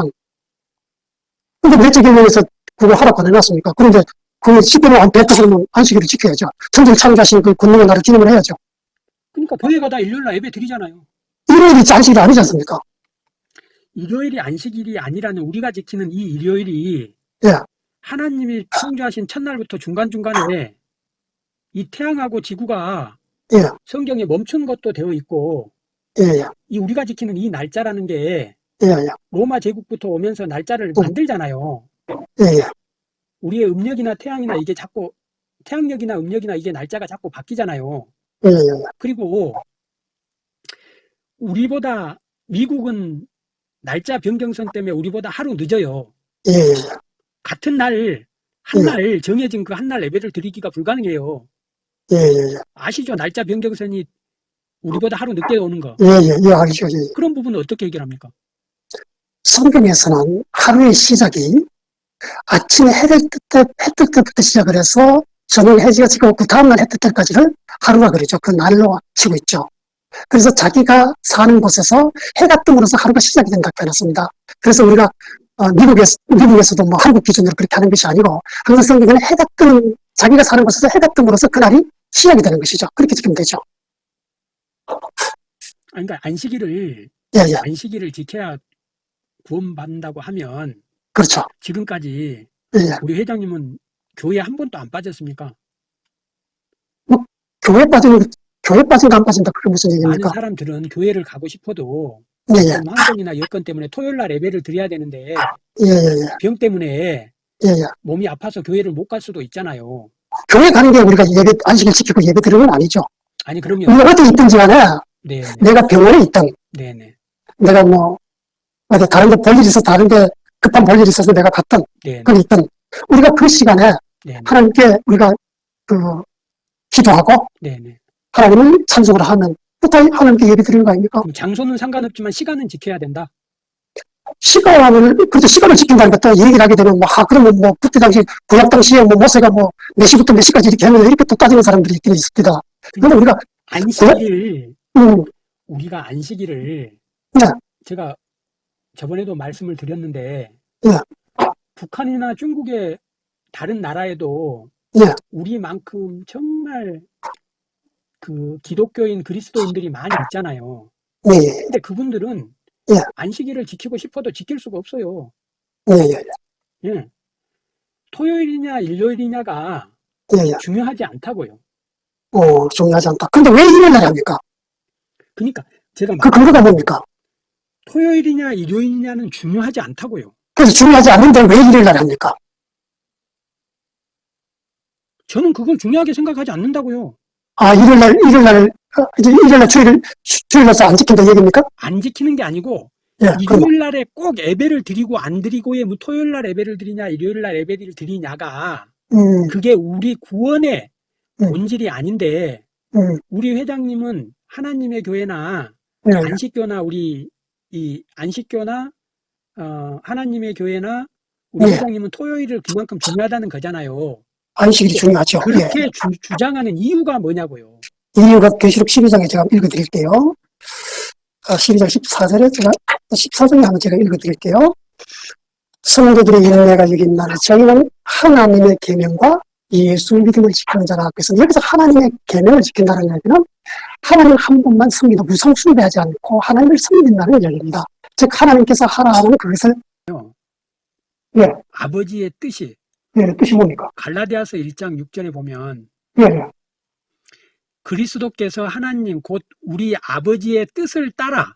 근데 넷째 계명에서 그거 하라고 안 해놨습니까? 그런데 그 십계명 안 뱉어서는 안식일을 지켜야죠. 천지를 창조하신 그 권능의 나를 기념을 해야죠. 그러니까 교회 가 다 일요일 날 예배 드리잖아요. 일요일이 안식일이 아니지 않습니까? 일요일이 안식일이 아니라는 우리가 지키는 이 일요일이 예. 하나님이 창조하신 첫날부터 중간중간에 이 태양하고 지구가 예. 성경에 멈춘 것도 되어 있고 예, 예, 이 우리가 지키는 이 날짜라는 게 예, 예, 로마 제국부터 오면서 날짜를 음. 만들잖아요. 예, 예, 우리의 음력이나 태양이나 이게 자꾸 태양력이나 음력이나 이게 날짜가 자꾸 바뀌잖아요. 예, 예, 그리고 우리보다 미국은 날짜 변경선 때문에 우리보다 하루 늦어요. 예, 예, 같은 날, 한날 정해진 그 한날 예배를 드리기가 불가능해요. 예, 예, 아시죠? 날짜 변경선이 우리보다 하루 늦게 오는 거. 예, 예, 예, 알죠. 예. 그런 부분은 어떻게 해결합니까? 성경에서는 하루의 시작이 아침에 해를 뜰 때, 해뜰 때부터 시작을 해서 저녁 해지가 지고 그 다음날 해뜰 때까지를 하루라 그러죠. 그 날로 치고 있죠. 그래서 자기가 사는 곳에서 해가 뜸으로써 하루가 시작이 된다고 해놨습니다. 그래서 우리가 어, 미국에서, 미국에서도 뭐 한국 기준으로 그렇게 하는 것이 아니고 항상 성경에는 해가 뜸, 자기가 사는 곳에서 해가 뜸으로써 그날이 시작이 되는 것이죠. 그렇게 지키면 되죠. 그러니까 안식일을 예, 예. 안식일을 지켜야 구원받는다고 하면 그렇죠. 지금까지 예, 예. 우리 회장님은 교회 한 번도 안 빠졌습니까? 교회 빠지는, 교회 빠진가 안 빠진다. 그게 무슨 많은 얘기입니까? 사람들은 교회를 가고 싶어도 예, 예. 환경이나 여건 때문에 토요일 날 예배를 드려야 되는데 예, 예, 예. 병 때문에 예, 예. 몸이 아파서 교회를 못 갈 수도 있잖아요. 교회 가는 게 우리가 예배, 안식일 지키고 예배 드리는 건 아니죠. 아니 그럼요. 우리가 어디 있든지 간에 네, 내가 병원에 있든 네, 네, 내가 뭐 어디 다른 데 볼 일이 있어서 다른 데 급한 볼 일이 있어서 내가 네, 거기 있든 우리가 그 시간에 네, 하나님께 우리가 그 기도하고 네, 네. 하나님을 찬송을 하면 또 하나님께 예배 드리는 거 아닙니까? 장소는 상관없지만 시간은 지켜야 된다. 시간을 그렇죠 시간을 지킨다는 것도 얘기를 하게 되면 뭐 아, 그러면 뭐 그때 당시 구약 당시에 뭐 모세가 뭐 몇 시부터 몇 시까지 이렇게 하면 이렇게 또 따지는 사람들이 있긴 있습니다. 근데 우리가 안식일 음, 우리가 안식일을 네. 제가 저번에도 말씀을 드렸는데 네. 북한이나 중국의 다른 나라에도 네. 우리만큼 정말 그 기독교인 그리스도인들이 많이 있잖아요. 예, 근데 그분들은 예. 안식일을 지키고 싶어도 지킬 수가 없어요. 예, 예, 예. 토요일이냐 일요일이냐가 예, 예. 중요하지 않다고요. 어, 중요하지 않다. 근데 왜 일요일 날 합니까? 그러니까 제가 그말 근거가 뭡니까? 토요일이냐 일요일이냐는 중요하지 않다고요. 그래서 중요하지 않는데 왜 일요일 날 합니까? 저는 그걸 중요하게 생각하지 않는다고요. 아, 일요일 날, 일요일 날, 어, 이제 일요일 날 주일, 주- 주일 날서 안 지킨다 이 얘기입니까? 안 지키는 게 아니고 예, 일요일 날에 꼭 예배를 드리고 안 드리고의 뭐 토요일 날 예배를 드리냐 일요일 날 예배를 드리냐가 음, 그게 우리 구원의 음. 본질이 아닌데 음, 우리 회장님은 하나님의 교회나 예, 안식교나 우리 이 안식교나 어, 하나님의 교회나 우리 네. 회장님은 토요일을 그만큼 중요하다는 거잖아요. 안식일이 중요하죠. 예. 그렇게 주, 장하는 이유가 뭐냐고요. 이유가 계시록 12장에 제가 읽어드릴게요. 아, 12장 14절에 제가, 14장에 한번 제가 읽어드릴게요. 성도들의 인내가 여기 있나니 저희는 하나님의 계명과 예수 믿음을 지키는 자라. 그래서 여기서 하나님의 계명을 지킨다는 얘기는 하나님 한 분만 섬기도 무상 숭배하지 않고 하나님을 섬긴다는 얘기입니다. 즉 하나님께서 하라 하는 그것을 예. 아버지의 뜻이 예, 뜻이 뭡니까? 갈라디아서 1장 6절에 보면 예, 예, 그리스도께서 하나님 곧 우리 아버지의 뜻을 따라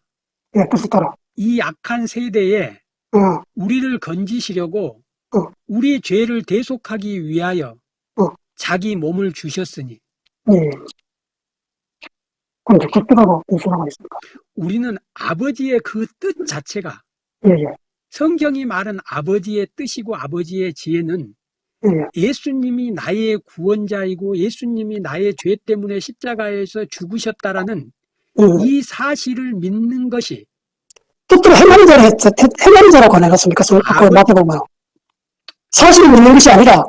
예, 뜻을 따라. 이 악한 세대에 어, 우리를 건지시려고 어. 우리 죄를 대속하기 위하여 어. 자기 몸을 주셨으니 예. 그럼 그 뜻하고 무슨 상관이 있습니까? 우리는 아버지의 그 뜻 자체가 예, 예, 성경이 말한 아버지의 뜻이고 아버지의 지혜는 예, 예. 예수님이 나의 구원자이고 예수님이 나의 죄 때문에 십자가에서 죽으셨다라는 예. 이 사실을 믿는 것이 뜻대로 행하는 자라. 행하는 자라고 안 해놨습니까? 그 아버- 마태복음. 사실을 믿는 것이 아니라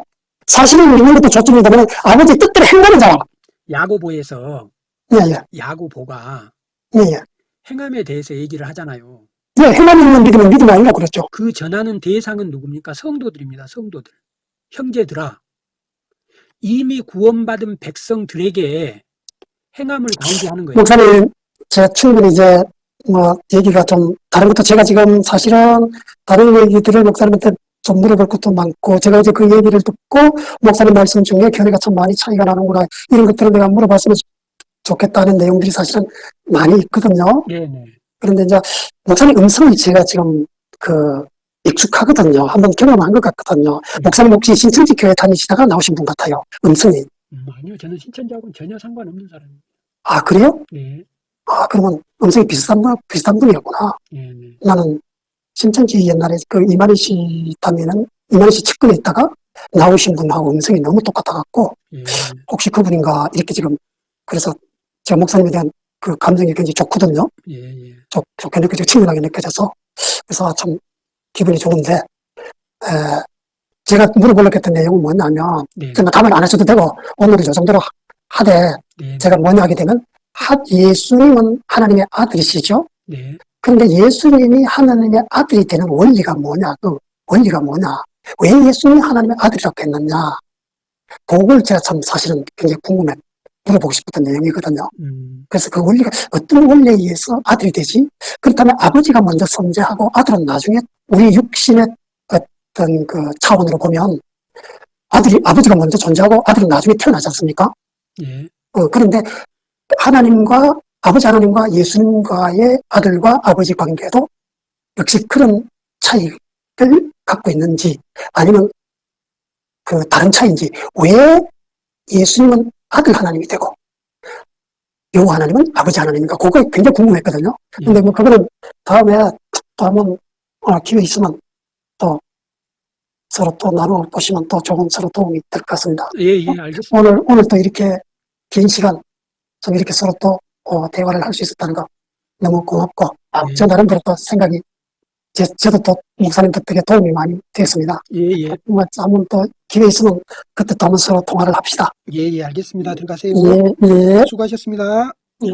사실을 믿는 것도 좋습니다만 아버지 뜻대로 행하는 자라. 야고보에서 예, 예, 야고보가 예, 예. 행함에 대해서 얘기를 하잖아요. 예, 행하는 있는 믿음은 믿음이 아니라 그랬죠. 그 전하는 대상은 누굽니까? 성도들입니다. 성도들. 형제들아, 이미 구원받은 백성들에게 행함을 강조하는 거예요. 목사님, 제가 충분히 이제 뭐 얘기가 좀 다른 것도 제가 지금 사실은 다른 얘기들을 목사님한테 좀 물어볼 것도 많고 제가 이제 그 얘기를 듣고 목사님 말씀 중에 견해가 참 많이 차이가 나는구나 이런 것들을 내가 물어봤으면 좋겠다는 내용들이 사실은 많이 있거든요. 네네. 그런데 이제 목사님 음성이 제가 지금 그 익숙하거든요. 한번 경험한 것 같거든요. 목사님 혹시 신천지 교회 다니시다가 나오신 분 같아요. 음성이. 음, 아니요, 저는 신천지하고는 전혀 상관없는 사람입니다. 아, 그래요? 네, 아, 그러면 음성이 비슷한 분, 비슷한 분이었구나. 네, 네. 나는 신천지 옛날에 그 이만희 씨 다니는 이만희 씨 측근에 있다가 나오신 분하고 음성이 너무 똑같아갖고 예, 혹시 그분인가 이렇게 지금 그래서 제가 목사님에 대한 그 감정이 굉장히 좋거든요. 예, 예. 좋, 좋게 느껴지고 친근하게 느껴져서 그래서 아, 참 기분이 좋은데 에, 제가 물어보려고 했던 내용은 뭐냐면 네, 정말 답을 안 하셔도 되고 오늘은 저 정도로 하되 네, 제가 뭐냐 하게 되면 하, 예수님은 하나님의 아들이시죠. 네. 그런데 예수님이 하나님의 아들이 되는 원리가 뭐냐, 그 원리가 뭐냐, 왜 예수님이 하나님의 아들이라고 했느냐, 그걸 제가 참 사실은 굉장히 궁금해 물어보고 싶었던 내용이거든요. 음, 그래서 그 원리가 어떤 원리에 의해서 아들이 되지? 그렇다면 아버지가 먼저 존재하고 아들은 나중에 우리 육신의 어떤 그 차원으로 보면 아들이, 아버지가 먼저 존재하고 아들은 나중에 태어나지 않습니까? 예, 어, 그런데 하나님과 아버지 하나님과 예수님과의 아들과 아버지 관계도 역시 그런 차이를 갖고 있는지 아니면 그 다른 차이인지 왜 예수님은 아들 하나님이 되고 요 하나님은 아버지 하나님인가 그거 굉장히 궁금했거든요. 예. 근데 뭐 그거는 다음에 또 한번 어, 기회 있으면 또 서로 또 나눠 보시면 또 좋은 서로 도움이 될 것 같습니다. 예, 예, 알겠습니다. 오늘, 오늘 또 이렇게 긴 시간 좀 이렇게 서로 또 어, 대화를 할 수 있었다는 거 너무 고맙고 아, 네. 저 나름대로 또 생각이 제, 저도 또 목사님 덕분에 도움이 많이 됐습니다. 예, 예, 정말 한번 또 기회 있으면 그때 또 한번 서로 통화를 합시다. 예, 예, 알겠습니다. 들어가세요. 예, 예, 수고하셨습니다. 예.